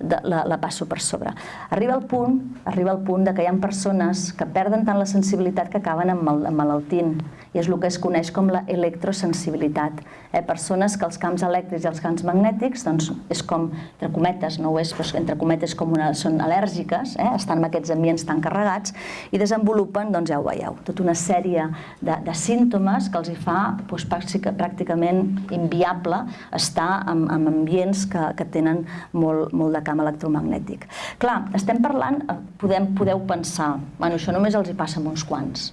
la, la passo per sobre. Arriba el punt, arriba el punt de que hi ha persones que perden tant la sensibilitat que acaben emmalaltint i és el que es coneix com la electrosensibilitat. Eh? Persones que els camps elèctrics i els camps magnètics doncs, és com, entre cometes, no ho és, però entre cometes com una, són al·lèrgiques, eh? estan en aquests ambients tan carregats i desenvolupen, doncs ja ho veieu, tota una sèrie de, de símptomes que els hi fa doncs, pràcticament inviable estar en, en ambients que, que tenen molt, molt de camp electromagnètic. Clar, estem parlant, eh, podem, podeu pensar, bueno, això només els hi passa a uns quants,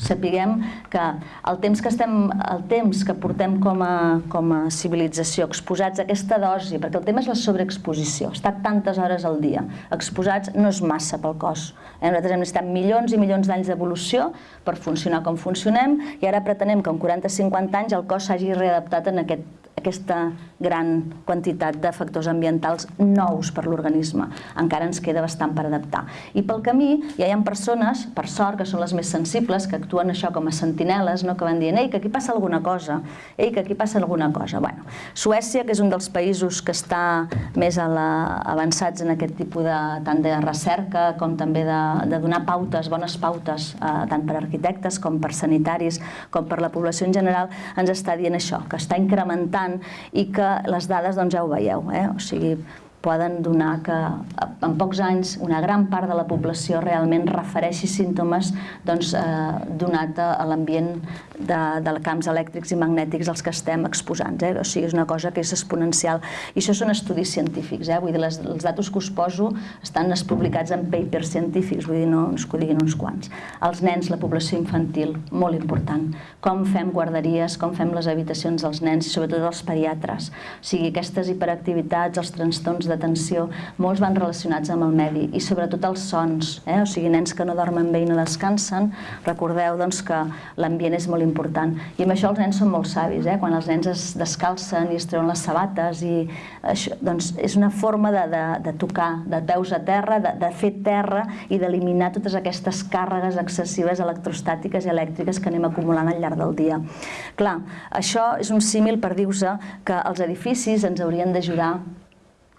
sapiguem que el temps que, estem, el temps que portem com a, com a civilització exposats a aquesta dosi, perquè el tema és la sobreexposició, estar tantes hores al dia exposats no és massa pel cos. Eh? Nosaltres hem necessitat milions i milions d'anys d'evolució per funcionar com funcionem i ara pretenem que en 40-50 anys el cos s'hagi readaptat en aquest aquesta gran quantitat de factors ambientals nous per l'organisme. Encara ens queda bastant per adaptar. I pel camí ja hi ha persones, per sort, que són les més sensibles, que actuen això com a sentineles, no? que van dient, ei, que aquí passa alguna cosa, ei, que aquí passa alguna cosa. Bueno, Suècia, que és un dels països que està més a la, avançats en aquest tipus de, tant de recerca com també de, de donar pautes, bones pautes, eh, tant per arquitectes com per sanitaris, com per la població en general, ens està dient això, que està incrementant i que les dades doncs, ja ho veieu, eh? o sigui, poden donar que en pocs anys una gran part de la població realment refereixi símptomes doncs, eh, donat a l'ambient de, de camps elèctrics i magnètics als que estem exposants. Eh? O sigui, és una cosa que és exponencial. I això són estudis científics. Eh? Vull dir, les, els datos que us poso estan publicats en papers científics, vull dir, no ens que ho diguin uns quants. Els nens, la població infantil, molt important. Com fem guarderies, com fem les habitacions dels nens i sobretot els pediatres. O sigui, aquestes hiperactivitats, els trastorns d'atenció, molts van relacionats amb el medi i sobretot els sons. Eh? O sigui, nens que no dormen bé i no descansen, recordeu doncs, que l'ambient és molt important. I amb això els nens són molt savis. Eh? Quan els nens es descalcen i es treuen les sabates i això, doncs, és una forma de, de, de tocar, de peus a terra, de, de fer terra i d'eliminar totes aquestes càrregues excessives electrostàtiques i elèctriques que anem acumulant al llarg del dia. Clar, això és un símil per dir-vos que els edificis ens haurien d'ajudar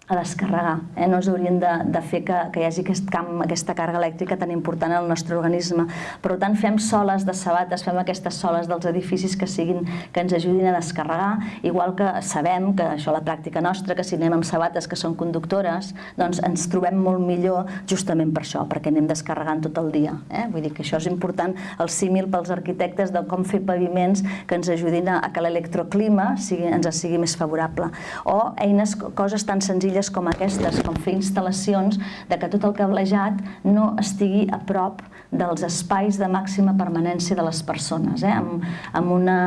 a descarregar. Eh? No ens haurien de, de fer que, que hi hagi aquest camp, aquesta càrrega elèctrica tan important al nostre organisme. Per tant, fem soles de sabates, fem aquestes soles dels edificis que siguin que ens ajudin a descarregar, igual que sabem que això la pràctica nostra, que si anem amb sabates que són conductores, doncs ens trobem molt millor justament per això, perquè anem descarregant tot el dia. Eh? Vull dir que això és important, el símil pels arquitectes de com fer paviments que ens ajudin a, a que l'electroclima sigui, ens sigui més favorable. O eines, coses tan senzilles senzilles com aquestes, com fer instal·lacions, de que tot el cablejat no estigui a prop dels espais de màxima permanència de les persones. Eh? Amb, amb, una,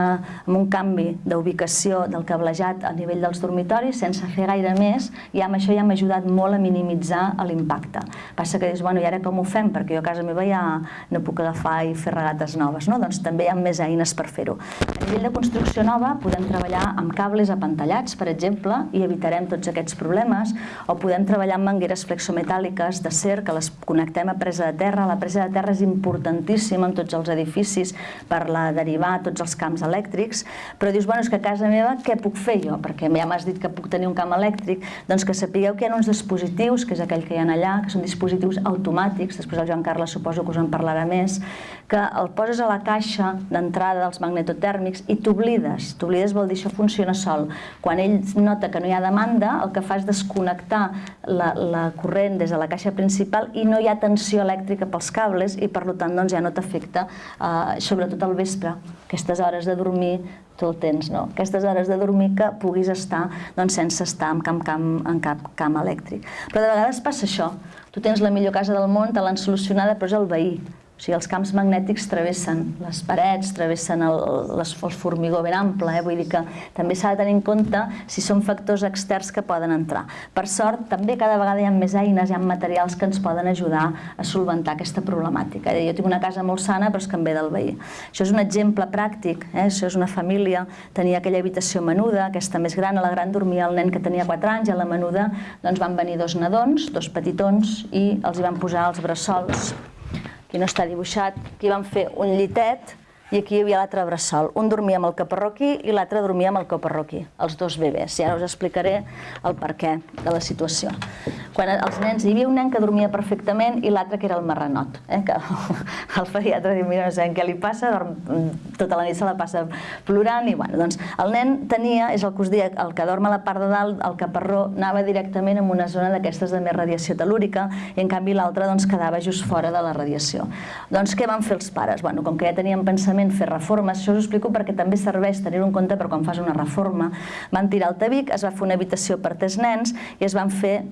amb un canvi d'ubicació del cablejat a nivell dels dormitoris, sense fer gaire més, i amb això ja m'ha ajudat molt a minimitzar l'impacte. Passa que dius, bueno, i ara com ho fem? Perquè jo a casa meva ja no puc agafar i fer regates noves, no? Doncs també hi ha més eines per fer-ho. A nivell de construcció nova podem treballar amb cables apantallats, per exemple, i evitarem tots aquests problemes, o podem treballar amb mangueres flexometàl·liques d'acer que les connectem a presa de terra. La presa de terra és importantíssim en tots els edificis per la derivar tots els camps elèctrics, però dius, bueno, és que a casa meva què puc fer jo? Perquè ja m'has dit que puc tenir un camp elèctric, doncs que sapigueu que hi ha uns dispositius, que és aquell que hi ha allà, que són dispositius automàtics, després el Joan Carles suposo que us en parlarà més, que el poses a la caixa d'entrada dels magnetotèrmics i t'oblides. T'oblides vol dir això funciona sol. Quan ell nota que no hi ha demanda, el que fa és desconnectar la, la corrent des de la caixa principal i no hi ha tensió elèctrica pels cables i per tant doncs, ja no t'afecta, eh, sobretot al vespre, aquestes hores de dormir tu el tens, no? Aquestes hores de dormir que puguis estar doncs, sense estar en cap, camp, en cap camp elèctric. Però de vegades passa això, tu tens la millor casa del món, te l'han solucionada, però és el veí, o sigui, els camps magnètics travessen les parets, travessen el, el formigó ben ample, eh? vull dir que també s'ha de tenir en compte si són factors externs que poden entrar. Per sort, també cada vegada hi ha més eines, hi ha materials que ens poden ajudar a solventar aquesta problemàtica. Jo tinc una casa molt sana, però és que em ve del veí. Això és un exemple pràctic, eh? això és una família, tenia aquella habitació menuda, aquesta més gran, a la gran dormia el nen que tenia 4 anys, i a la menuda doncs, van venir dos nadons, dos petitons, i els hi van posar els bressols aquí no està dibuixat, aquí vam fer un llitet i aquí hi havia l'altre bressol. Un dormia amb el caparró aquí i l'altre dormia amb el caparró aquí, els dos bebès. I ara us explicaré el perquè de la situació. Quan els nens, hi havia un nen que dormia perfectament i l'altre que era el marranot, eh? que <laughs> el pediatre diu, mira, no sé què li passa, dorm, tota la nit se la passa plorant i bueno, doncs el nen tenia, és el que us deia, el que dorm a la part de dalt, el caparró anava directament en una zona d'aquestes de més radiació telúrica i en canvi l'altre doncs, quedava just fora de la radiació. Doncs què van fer els pares? Bueno, com que ja tenien pensament necessàriament fer reformes, això us explico perquè també serveix tenir-ho en compte per quan fas una reforma. Van tirar el tabic, es va fer una habitació per tres nens i es van fer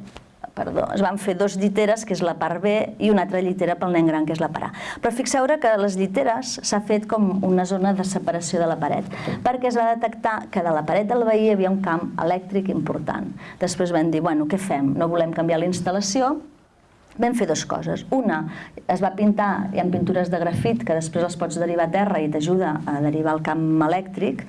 perdó, es van fer dos lliteres, que és la part B, i una altra llitera pel nen gran, que és la part A. Però fixeu que les lliteres s'ha fet com una zona de separació de la paret, perquè es va detectar que de la paret del veí hi havia un camp elèctric important. Després van dir, bueno, què fem? No volem canviar la instal·lació, vam fer dues coses. Una, es va pintar, hi ha pintures de grafit que després els pots derivar a terra i t'ajuda a derivar al camp elèctric,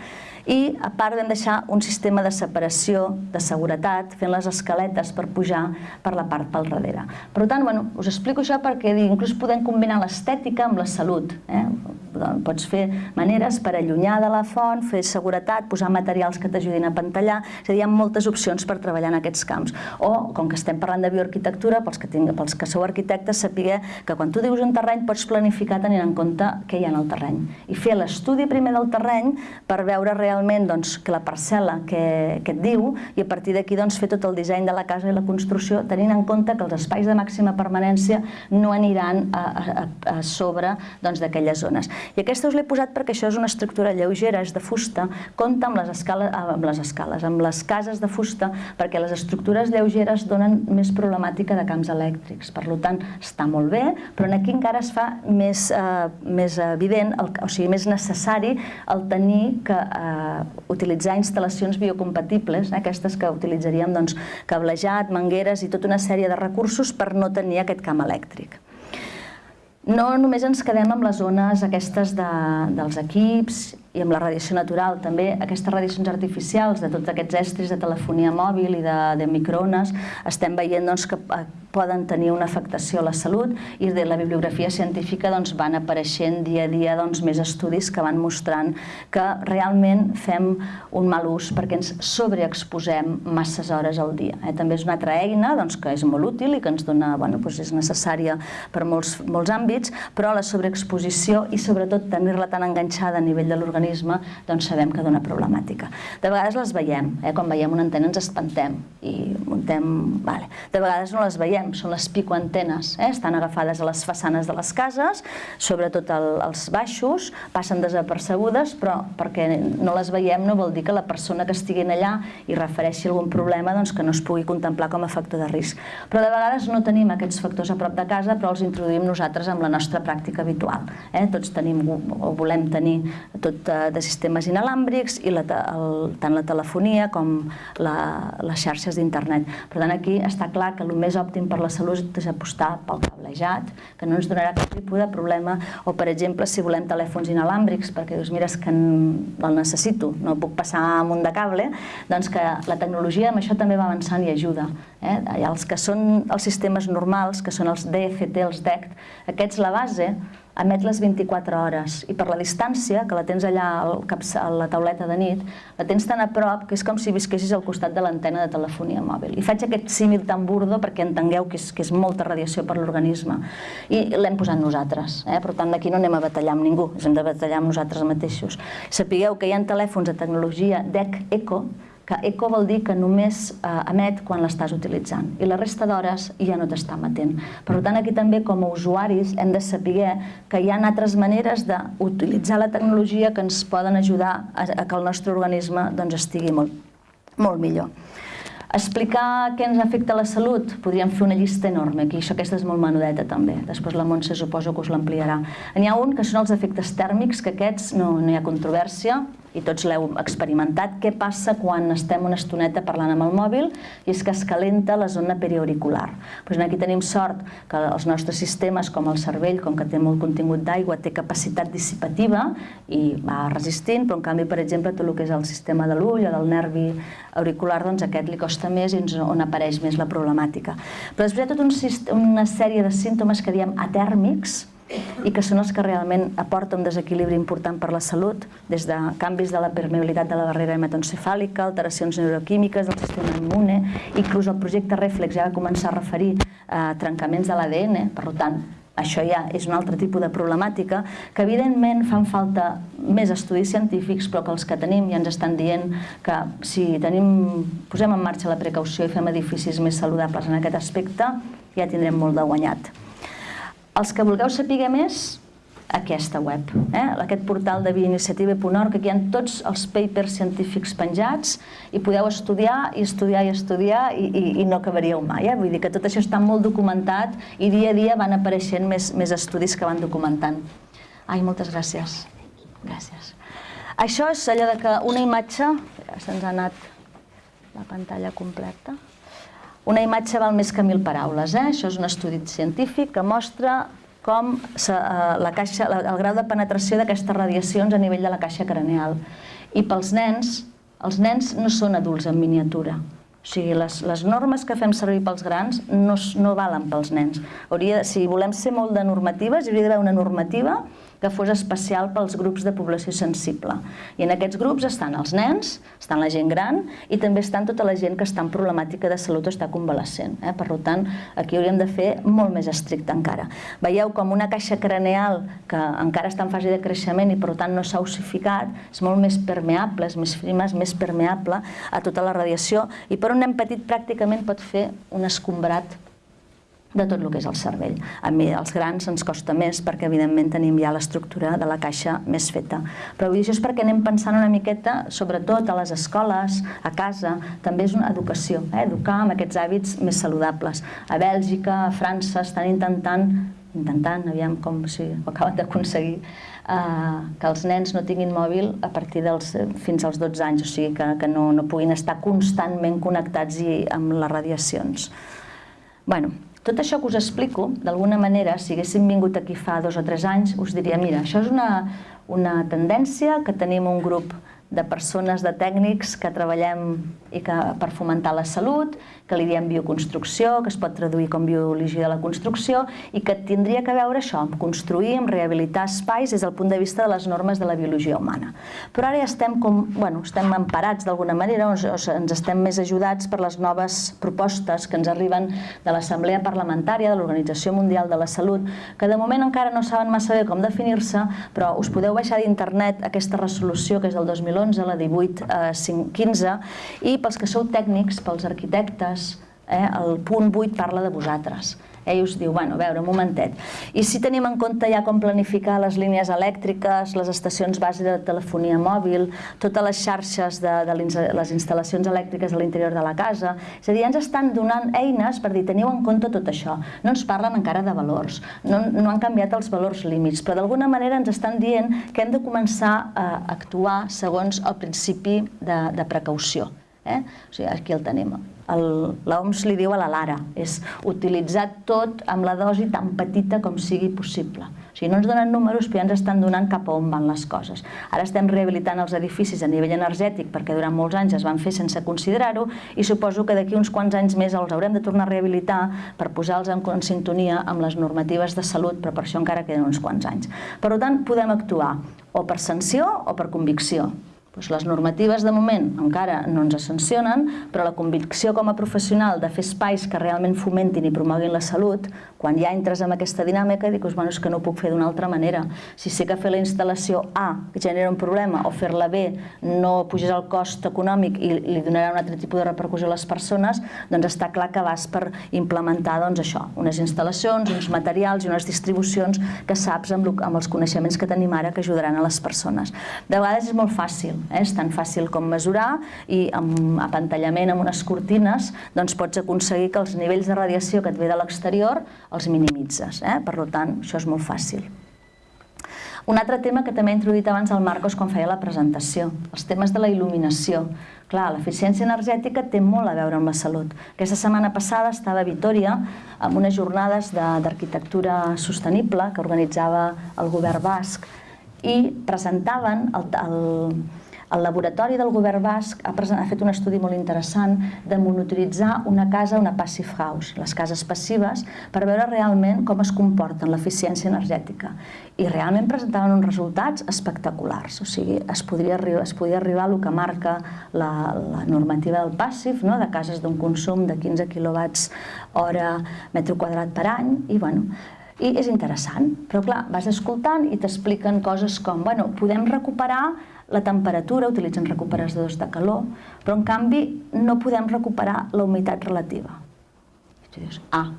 i a part vam deixar un sistema de separació, de seguretat, fent les escaletes per pujar per la part pel darrere. Per tant, bueno, us explico això perquè inclús podem combinar l'estètica amb la salut. Eh? Doncs, pots fer maneres per allunyar de la font, fer seguretat, posar materials que t'ajudin a pantallar, és a dir, hi ha moltes opcions per treballar en aquests camps. O, com que estem parlant de bioarquitectura, pels que, tinc, pels que sou arquitectes, saber que quan tu dius un terreny pots planificar tenint en compte què hi ha en el terreny i fer l'estudi primer del terreny per veure realment doncs, que la parcel·la que, que et diu i a partir d'aquí doncs, fer tot el disseny de la casa i la construcció tenint en compte que els espais de màxima permanència no aniran a, a, a sobre doncs, d'aquelles zones. I aquesta us l'he posat perquè això és una estructura lleugera, és de fusta, compta amb les, escales, amb les escales, amb les cases de fusta, perquè les estructures lleugeres donen més problemàtica de camps elèctrics. Per tant, està molt bé, però aquí encara es fa més, eh, més evident, el, o sigui, més necessari el tenir que eh, utilitzar instal·lacions biocompatibles, eh, aquestes que utilitzaríem doncs, cablejat, mangueres i tota una sèrie de recursos per no tenir aquest camp elèctric. No només ens quedem amb les zones aquestes de, dels equips i amb la radiació natural, també aquestes radiacions artificials de tots aquests estris de telefonia mòbil i de, de microones, estem veient doncs, que eh, poden tenir una afectació a la salut i de la bibliografia científica doncs, van apareixent dia a dia doncs, més estudis que van mostrant que realment fem un mal ús perquè ens sobreexposem masses hores al dia. Eh? També és una altra eina doncs, que és molt útil i que ens dona, bueno, doncs és necessària per molts, molts àmbits, però la sobreexposició i sobretot tenir-la tan enganxada a nivell de l'organisme doncs sabem que dona problemàtica. De vegades les veiem, eh? quan veiem una antena ens espantem i muntem... Vale. De vegades no les veiem, veiem són les picoantenes, eh? estan agafades a les façanes de les cases, sobretot el, els baixos, passen desapercebudes, però perquè no les veiem no vol dir que la persona que estigui allà i refereixi algun problema doncs, que no es pugui contemplar com a factor de risc. Però de vegades no tenim aquests factors a prop de casa, però els introduïm nosaltres amb la nostra pràctica habitual. Eh? Tots tenim o volem tenir tot eh, de sistemes inalàmbrics i la, el, tant la telefonia com la, les xarxes d'internet. Per tant, aquí està clar que el més òptim per la salut és apostar pel cablejat, que no ens donarà cap tipus de problema, o per exemple si volem telèfons inalàmbrics, perquè dius, mira, és que el necessito, no puc passar amunt de cable, doncs que la tecnologia amb això també va avançant i ajuda. Eh? Els que són els sistemes normals, que són els DFT, els DECT, aquests la base emet les 24 hores i per la distància, que la tens allà al cap, a la tauleta de nit, la tens tan a prop que és com si visquessis al costat de l'antena de telefonia mòbil. I faig aquest símil tan burdo perquè entengueu que és, que és molta radiació per l'organisme. I l'hem posat nosaltres. Eh? Per tant, d'aquí no anem a batallar amb ningú, hem de batallar amb nosaltres mateixos. Sapigueu que hi ha telèfons de tecnologia DEC Eco que eco vol dir que només eh, emet quan l'estàs utilitzant i la resta d'hores ja no t'està emetent. Per tant, aquí també com a usuaris hem de saber que hi ha altres maneres d'utilitzar la tecnologia que ens poden ajudar a, a que el nostre organisme doncs, estigui molt, molt millor. Explicar què ens afecta la salut, podríem fer una llista enorme, aquí això aquesta és molt menudeta també, després la Montse suposo que us l'ampliarà. N'hi ha un que són els efectes tèrmics, que aquests no, no hi ha controvèrsia, i tots l'heu experimentat, què passa quan estem una estoneta parlant amb el mòbil i és que es calenta la zona periauricular. Pues aquí tenim sort que els nostres sistemes, com el cervell, com que té molt contingut d'aigua, té capacitat dissipativa i va resistint, però en canvi, per exemple, tot el que és el sistema de l'ull o del nervi auricular, doncs aquest li costa més i on apareix més la problemàtica. Però després hi ha tota una sèrie de símptomes que diem atèrmics, i que són els que realment aporten un desequilibri important per la salut, des de canvis de la permeabilitat de la barrera hematoencefàlica, alteracions neuroquímiques del sistema immune, inclús el projecte Reflex ja va començar a referir a eh, trencaments de l'ADN, per tant, això ja és un altre tipus de problemàtica, que evidentment fan falta més estudis científics, però que els que tenim ja ens estan dient que si tenim, posem en marxa la precaució i fem edificis més saludables en aquest aspecte, ja tindrem molt de guanyat. Els que vulgueu saber més, aquesta web, eh? aquest portal de bioiniciativa.org, que aquí hi ha tots els papers científics penjats i podeu estudiar i estudiar i estudiar i, i, i no acabaríeu mai. Eh? Vull dir que tot això està molt documentat i dia a dia van apareixent més, més estudis que van documentant. Ai, moltes gràcies. Gràcies. Això és allò de que una imatge... Se'ns ha anat la pantalla completa. Una imatge val més que mil paraules. Eh? Això és un estudi científic que mostra com eh, la caixa, el grau de penetració d'aquestes radiacions a nivell de la caixa craneal. I pels nens, els nens no són adults en miniatura. O sigui, les, les normes que fem servir pels grans no, no valen pels nens. Hauria, si volem ser molt de normatives, hauria d'haver una normativa que fos especial pels grups de població sensible. I en aquests grups estan els nens, estan la gent gran i també estan tota la gent que està en problemàtica de salut o està convalescent. Eh? Per tant, aquí hauríem de fer molt més estricte encara. Veieu com una caixa craneal que encara està en fase de creixement i per tant no s'ha ossificat, és molt més permeable, és més prima, és més permeable a tota la radiació i per un nen petit pràcticament pot fer un escombrat de tot el que és el cervell. A mi, als grans ens costa més perquè, evidentment, tenim ja l'estructura de la caixa més feta. Però això és perquè anem pensant una miqueta, sobretot a les escoles, a casa, també és una educació, eh? educar amb aquests hàbits més saludables. A Bèlgica, a França, estan intentant intentant, aviam com si ho acaben d'aconseguir, eh, que els nens no tinguin mòbil a partir dels, fins als 12 anys, o sigui que, que no, no puguin estar constantment connectats i amb les radiacions. bueno, tot això que us explico, d'alguna manera, si haguéssim vingut aquí fa dos o tres anys, us diria, mira, això és una, una tendència que tenim un grup de persones, de tècnics que treballem i que per fomentar la salut, que li diem bioconstrucció, que es pot traduir com biologia de la construcció i que tindria que veure això, amb construir, amb rehabilitar espais des del punt de vista de les normes de la biologia humana. Però ara ja estem, com, bueno, estem emparats d'alguna manera, o, ens estem més ajudats per les noves propostes que ens arriben de l'Assemblea Parlamentària de l'Organització Mundial de la Salut, que de moment encara no saben massa bé com definir-se, però us podeu baixar d'internet aquesta resolució que és del 2000 2011, la 1815, eh, i pels que sou tècnics, pels arquitectes, eh, el punt 8 parla de vosaltres. Ell us diu, bueno, a veure, un momentet. I si tenim en compte ja com planificar les línies elèctriques, les estacions base de telefonia mòbil, totes les xarxes de, de les instal·lacions elèctriques a l'interior de la casa, és a dir, ens estan donant eines per dir, teniu en compte tot això. No ens parlen encara de valors, no, no han canviat els valors límits, però d'alguna manera ens estan dient que hem de començar a actuar segons el principi de, de precaució. Eh? O sigui, aquí el tenim l'OMS li diu a la Lara, és utilitzar tot amb la dosi tan petita com sigui possible. O sigui, no ens donen números, però ja ens estan donant cap a on van les coses. Ara estem rehabilitant els edificis a nivell energètic perquè durant molts anys es van fer sense considerar-ho i suposo que d'aquí uns quants anys més els haurem de tornar a rehabilitar per posar-los en, en sintonia amb les normatives de salut, però per això encara queden uns quants anys. Per tant, podem actuar o per sanció o per convicció. Doncs les normatives de moment encara no ens sancionen, però la convicció com a professional de fer espais que realment fomentin i promoguin la salut, quan ja entres en aquesta dinàmica, dius, bueno, és que no puc fer d'una altra manera. Si sé que fer la instal·lació A genera un problema o fer-la B no puges el cost econòmic i li donarà un altre tipus de repercussió a les persones, doncs està clar que vas per implementar doncs, això, unes instal·lacions, uns materials i unes distribucions que saps amb, amb els coneixements que tenim ara que ajudaran a les persones. De vegades és molt fàcil, Eh? És tan fàcil com mesurar i amb apantallament amb unes cortines doncs pots aconseguir que els nivells de radiació que et ve de l'exterior els minimitzes. Eh? Per tant, això és molt fàcil. Un altre tema que també he introduït abans el Marcos quan feia la presentació, els temes de la il·luminació. Clar, l'eficiència energètica té molt a veure amb la salut. Aquesta setmana passada estava a Vitoria amb unes jornades d'arquitectura sostenible que organitzava el govern basc i presentaven el, el, el laboratori del govern basc ha, ha fet un estudi molt interessant de monitoritzar una casa, una passive house, les cases passives, per veure realment com es comporten l'eficiència energètica. I realment presentaven uns resultats espectaculars, o sigui, es podria arribar, es podria arribar a el que marca la, la normativa del passive, no? de cases d'un consum de 15 quilowatts hora metro quadrat per any, i bueno, i és interessant, però clar, vas escoltant i t'expliquen coses com, bueno, podem recuperar la temperatura, utilitzen recuperadors de calor, però en canvi no podem recuperar la humitat relativa. I tu dius, ah,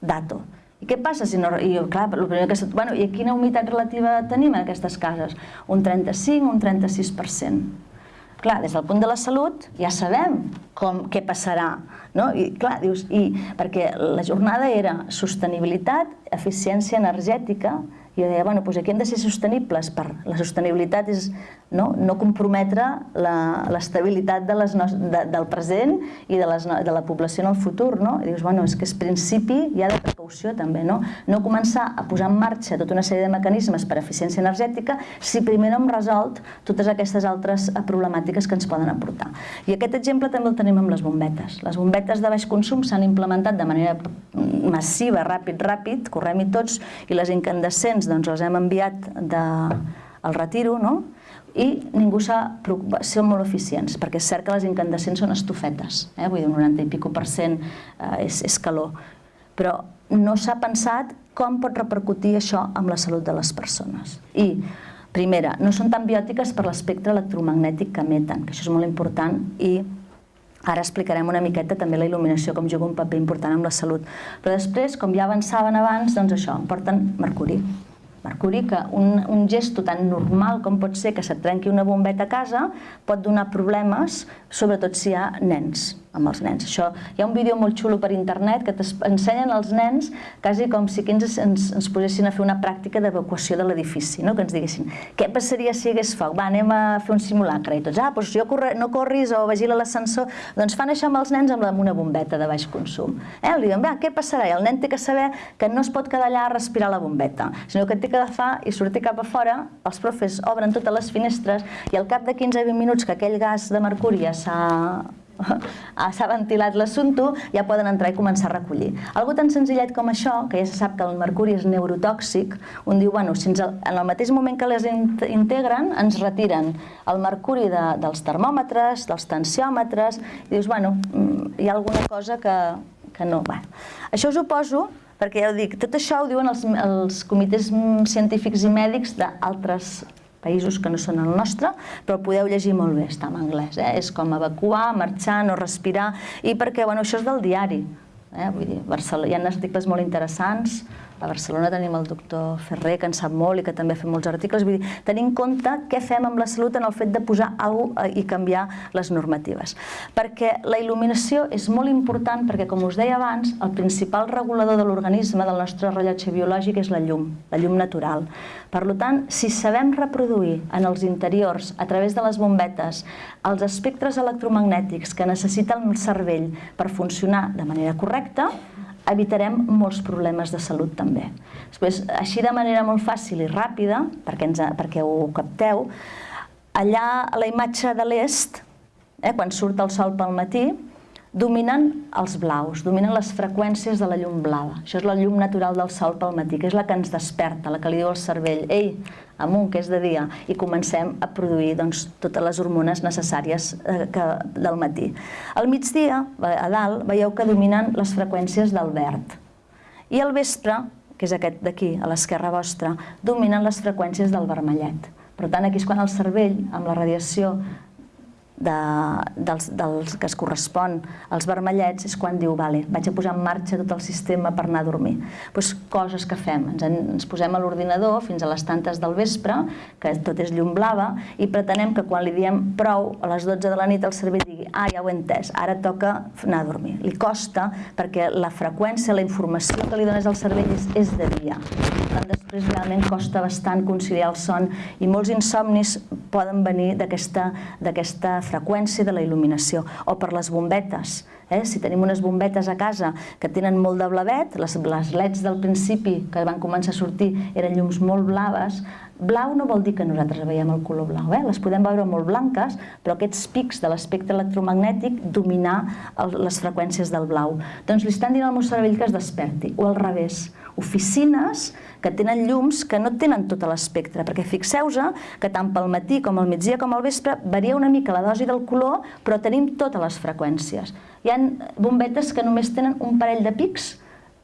dato. I què passa si no... I, clar, el primer que... Bueno, I quina humitat relativa tenim en aquestes cases? Un 35, un 36%. Clar, des del punt de la salut ja sabem com, què passarà. No? I, clar, dius, i, perquè la jornada era sostenibilitat, eficiència energètica, jo deia, bueno, doncs aquí hem de ser sostenibles, per la sostenibilitat és no, no comprometre l'estabilitat de les de, del present i de, les, de la població en el futur, no? I dius, bueno, és que és principi ja de precaució també, no? No començar a posar en marxa tota una sèrie de mecanismes per a eficiència energètica si primer no hem resolt totes aquestes altres eh, problemàtiques que ens poden aportar. I aquest exemple també el tenim amb les bombetes. Les bombetes de baix consum s'han implementat de manera massiva, ràpid, ràpid, correm-hi tots, i les incandescents pacients doncs, els hem enviat de, al retiro, no? i ningú s'ha preocupat, són molt eficients, perquè és cert que les incandescents són estufetes, eh? vull dir, un 90 i pico per cent eh, és, és calor, però no s'ha pensat com pot repercutir això amb la salut de les persones. I, primera, no són tan biòtiques per l'espectre electromagnètic que emeten, que això és molt important, i ara explicarem una miqueta també la il·luminació, com juga un paper important amb la salut. Però després, com ja avançaven abans, doncs això, porten mercuri. Mercuri, que un, un gesto tan normal com pot ser que se't trenqui una bombeta a casa pot donar problemes, sobretot si hi ha nens amb els nens. Això, hi ha un vídeo molt xulo per internet que t'ensenyen els nens quasi com si ens, ens, ens posessin a fer una pràctica d'evacuació de l'edifici, no? que ens diguessin què passaria si hi hagués foc? Va, anem a fer un simulacre. I tots, ah, doncs jo corre, no corris o vigila l'ascensor. Doncs fan això amb els nens amb una bombeta de baix consum. Eh? Li diuen, va, què passarà? I el nen té que saber que no es pot quedar allà a respirar la bombeta, sinó que té que agafar i sortir cap a fora, els profes obren totes les finestres i al cap de 15-20 minuts que aquell gas de mercuri s'ha s'ha ventilat l'assumpte, ja poden entrar i començar a recollir. Algo tan senzillet com això, que ja se sap que el mercuri és neurotòxic, un diu, bueno, si ens, en el mateix moment que les integren, ens retiren el mercuri de, dels termòmetres, dels tensiòmetres, i dius, bueno, mm, hi ha alguna cosa que, que no... Bueno. Això us ho poso perquè ja ho dic, tot això ho diuen els, els comitès científics i mèdics d'altres països que no són el nostre, però podeu llegir molt bé, està en anglès. Eh? És com evacuar, marxar, no respirar, i perquè bueno, això és del diari. Eh? Vull dir, Barcelona, hi ha articles molt interessants, a Barcelona tenim el doctor Ferrer, que en sap molt i que també fa molts articles. Vull dir, tenir en compte què fem amb la salut en el fet de posar alguna cosa i canviar les normatives. Perquè la il·luminació és molt important perquè, com us deia abans, el principal regulador de l'organisme del nostre rellotge biològic és la llum, la llum natural. Per tant, si sabem reproduir en els interiors, a través de les bombetes, els espectres electromagnètics que necessita el cervell per funcionar de manera correcta, evitarem molts problemes de salut també. Després, així de manera molt fàcil i ràpida, perquè, ens, perquè ho capteu, allà a la imatge de l'est, eh, quan surt el sol pel matí, dominen els blaus, dominen les freqüències de la llum blava. Això és la llum natural del sol pel matí, que és la que ens desperta, la que li diu al cervell, ei, amunt, que és de dia, i comencem a produir doncs, totes les hormones necessàries eh, que, del matí. Al migdia, a dalt, veieu que dominen les freqüències del verd. I al vespre, que és aquest d'aquí, a l'esquerra vostra, dominen les freqüències del vermellet. Per tant, aquí és quan el cervell, amb la radiació de, dels, dels que es correspon als vermellets és quan diu, vale, vaig a posar en marxa tot el sistema per anar a dormir. Pues, coses que fem, ens, en, ens posem a l'ordinador fins a les tantes del vespre, que tot és llum blava, i pretenem que quan li diem prou a les 12 de la nit el cervell digui, ah, ja ho he entès, ara toca anar a dormir. Li costa perquè la freqüència, la informació que li dones al cervell és, és de dia. tant, després realment costa bastant conciliar el son i molts insomnis poden venir d'aquesta freqüència de la il·luminació, o per les bombetes. Eh? Si tenim unes bombetes a casa que tenen molt de blavet, les, les leds del principi que van començar a sortir eren llums molt blaves, blau no vol dir que nosaltres veiem el color blau, eh? les podem veure molt blanques, però aquests pics de l'espectre electromagnètic dominar el, les freqüències del blau. Doncs li estan dient al meu cervell que es desperti, o al revés, oficines que tenen llums que no tenen tot l'espectre, perquè fixeu-vos que tant pel matí com al migdia com al vespre varia una mica la dosi del color, però tenim totes les freqüències. Hi ha bombetes que només tenen un parell de pics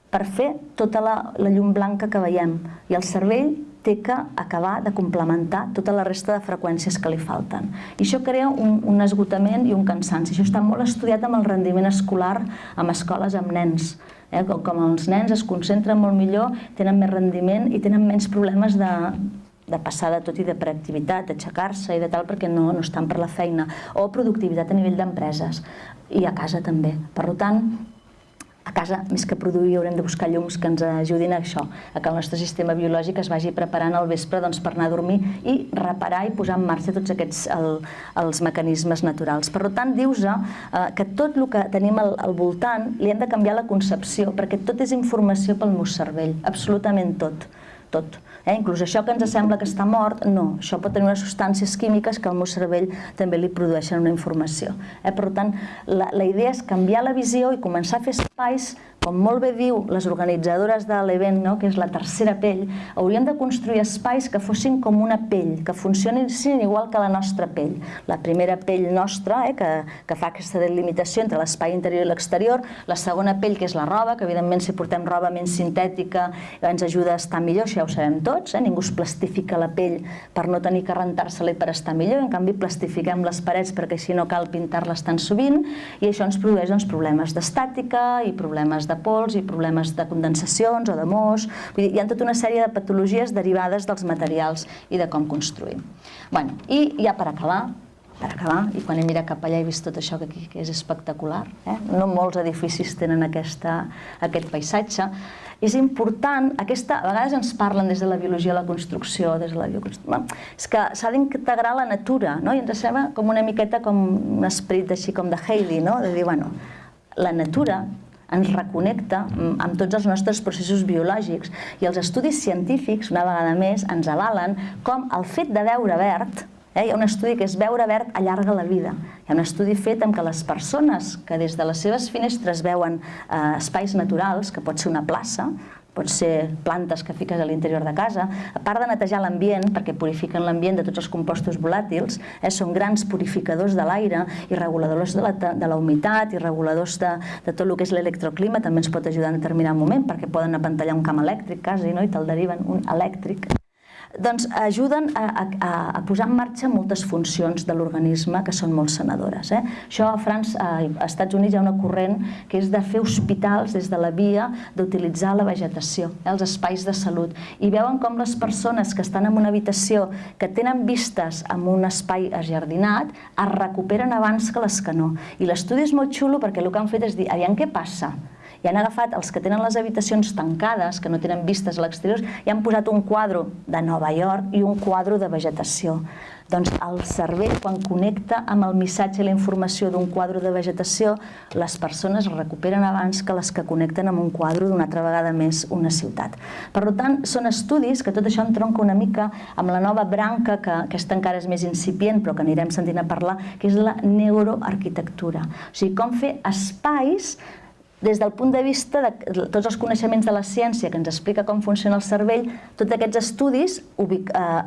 per fer tota la, la llum blanca que veiem, i el cervell té que acabar de complementar tota la resta de freqüències que li falten. I això crea un, un esgotament i un cansanci. Això està molt estudiat amb el rendiment escolar amb escoles amb nens Eh? Com, com els nens es concentren molt millor, tenen més rendiment i tenen menys problemes de, de passar de tot i de preactivitat, d'aixecar-se i de tal perquè no, no estan per la feina, o productivitat a nivell d'empreses i a casa també. Per tant, a casa, més que produir, haurem de buscar llums que ens ajudin a això, a que el nostre sistema biològic es vagi preparant al vespre doncs, per anar a dormir i reparar i posar en marxa tots aquests el, els mecanismes naturals. Per tant, dius eh, que tot el que tenim al, al voltant li hem de canviar la concepció, perquè tot és informació pel meu cervell, absolutament tot, tot. Eh? Inclús això que ens sembla que està mort, no, això pot tenir unes substàncies químiques que al meu cervell també li produeixen una informació. Eh? Per tant, la, la idea és canviar la visió i començar a fer espais com molt bé diu les organitzadores de l'event, no? que és la tercera pell, hauríem de construir espais que fossin com una pell, que funcionessin igual que la nostra pell. La primera pell nostra, eh, que, que fa aquesta delimitació entre l'espai interior i l'exterior, la segona pell, que és la roba, que evidentment si portem roba menys sintètica ens ajuda a estar millor, això ja ho sabem tots, eh? ningú es plastifica la pell per no tenir que rentar-se-la i per estar millor, en canvi plastifiquem les parets perquè així no cal pintar-les tan sovint i això ens produeix doncs, problemes d'estàtica i problemes de pols i problemes de condensacions o de mos. Vull dir, hi ha tota una sèrie de patologies derivades dels materials i de com construïm. Bueno, I ja per acabar, per acabar, i quan he mirat cap allà he vist tot això que que és espectacular. Eh? No molts edificis tenen aquesta, aquest paisatge. És important, aquesta, a vegades ens parlen des de la biologia de la construcció, des de la bioconstrucció, és que s'ha d'integrar la natura, no? i ens sembla com una miqueta com un esperit així com de Haley, no? de dir, bueno, la natura ens reconnecta amb tots els nostres processos biològics i els estudis científics, una vegada més, ens avalen com el fet de veure verd eh, hi ha un estudi que és veure verd allarga la vida. Hi ha un estudi fet amb que les persones que des de les seves finestres veuen eh, espais naturals, que pot ser una plaça, pot ser plantes que fiques a l'interior de casa, a part de netejar l'ambient, perquè purifiquen l'ambient de tots els compostos volàtils, eh, són grans purificadors de l'aire i reguladors de la, de la humitat i reguladors de, de tot el que és l'electroclima, també ens pot ajudar en determinat moment, perquè poden apantallar un camp elèctric quasi, no? i te'l deriven un elèctric doncs ajuden a, a, a posar en marxa moltes funcions de l'organisme que són molt sanadores. Eh? Això a França, als Estats Units hi ha una corrent que és de fer hospitals des de la via d'utilitzar la vegetació, eh? els espais de salut. I veuen com les persones que estan en una habitació que tenen vistes en un espai ajardinat es recuperen abans que les que no. I l'estudi és molt xulo perquè el que han fet és dir, aviam què passa? I han agafat els que tenen les habitacions tancades, que no tenen vistes a l'exterior, i han posat un quadre de Nova York i un quadre de vegetació. Doncs el cervell, quan connecta amb el missatge i la informació d'un quadre de vegetació, les persones es recuperen abans que les que connecten amb un quadre d'una altra vegada més una ciutat. Per tant, són estudis que tot això entronca una mica amb la nova branca, que aquesta encara és més incipient, però que anirem sentint a parlar, que és la neuroarquitectura. O sigui, com fer espais des del punt de vista de tots els coneixements de la ciència que ens explica com funciona el cervell, tots aquests estudis, uh,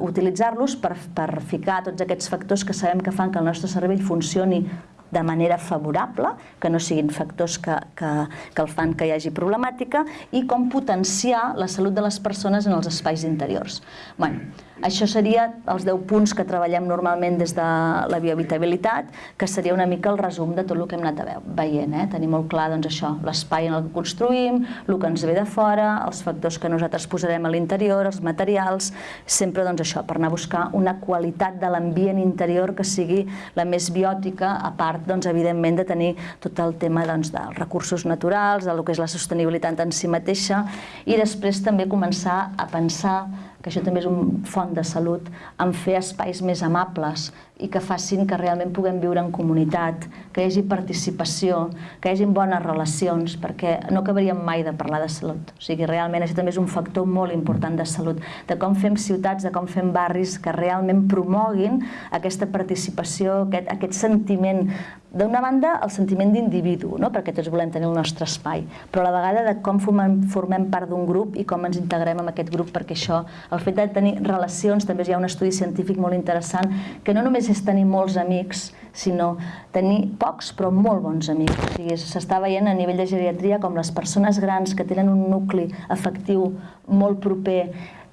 utilitzar-los per, per ficar tots aquests factors que sabem que fan que el nostre cervell funcioni de manera favorable, que no siguin factors que, que, que el fan que hi hagi problemàtica, i com potenciar la salut de les persones en els espais interiors. Bueno, això seria els 10 punts que treballem normalment des de la biohabitabilitat, que seria una mica el resum de tot el que hem anat veient. Eh? Tenir molt clar doncs, això, l'espai en el que construïm, el que ens ve de fora, els factors que nosaltres posarem a l'interior, els materials, sempre doncs, això, per anar a buscar una qualitat de l'ambient interior que sigui la més biòtica, a part, doncs, evidentment, de tenir tot el tema doncs, dels recursos naturals, del que és la sostenibilitat en si mateixa, i després també començar a pensar que això també és un font de salut, en fer espais més amables i que facin que realment puguem viure en comunitat, que hi hagi participació, que hi hagi bones relacions, perquè no acabaríem mai de parlar de salut. O sigui, realment això també és un factor molt important de salut, de com fem ciutats, de com fem barris que realment promoguin aquesta participació, aquest, aquest sentiment d'una banda, el sentiment d'individu, no? perquè tots volem tenir el nostre espai, però a la vegada de com formem, formem part d'un grup i com ens integrem en aquest grup, perquè això, el fet de tenir relacions, també hi ha un estudi científic molt interessant, que no només és tenir molts amics, sinó tenir pocs però molt bons amics. O sigui, s'està veient a nivell de geriatria com les persones grans que tenen un nucli afectiu molt proper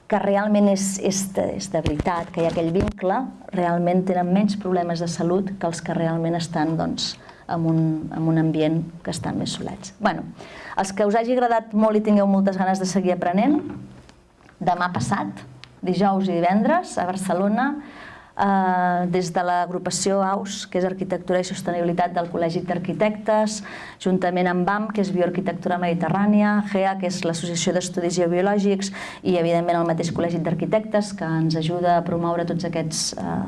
que realment és, és, de, és de veritat, que hi ha aquell vincle, realment tenen menys problemes de salut que els que realment estan doncs, en, un, en un ambient que estan més solets. Bueno, els que us hagi agradat molt i tingueu moltes ganes de seguir aprenent, demà passat, dijous i divendres, a Barcelona, eh, des de l'agrupació AUS, que és Arquitectura i Sostenibilitat del Col·legi d'Arquitectes, juntament amb BAM, que és Bioarquitectura Mediterrània, GEA, que és l'Associació d'Estudis Geobiològics, i evidentment el mateix Col·legi d'Arquitectes, que ens ajuda a promoure tots aquests eh,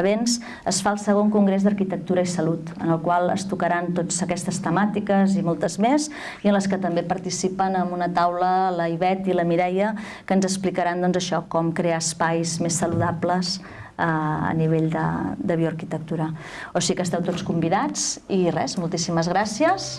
events, es fa el segon Congrés d'Arquitectura i Salut, en el qual es tocaran totes aquestes temàtiques i moltes més, i en les que també participen en una taula la Ivet i la Mireia, que ens explicaran doncs, això, com crear espais més saludables a nivell de, de bioarquitectura. O sigui que esteu tots convidats i res, moltíssimes gràcies.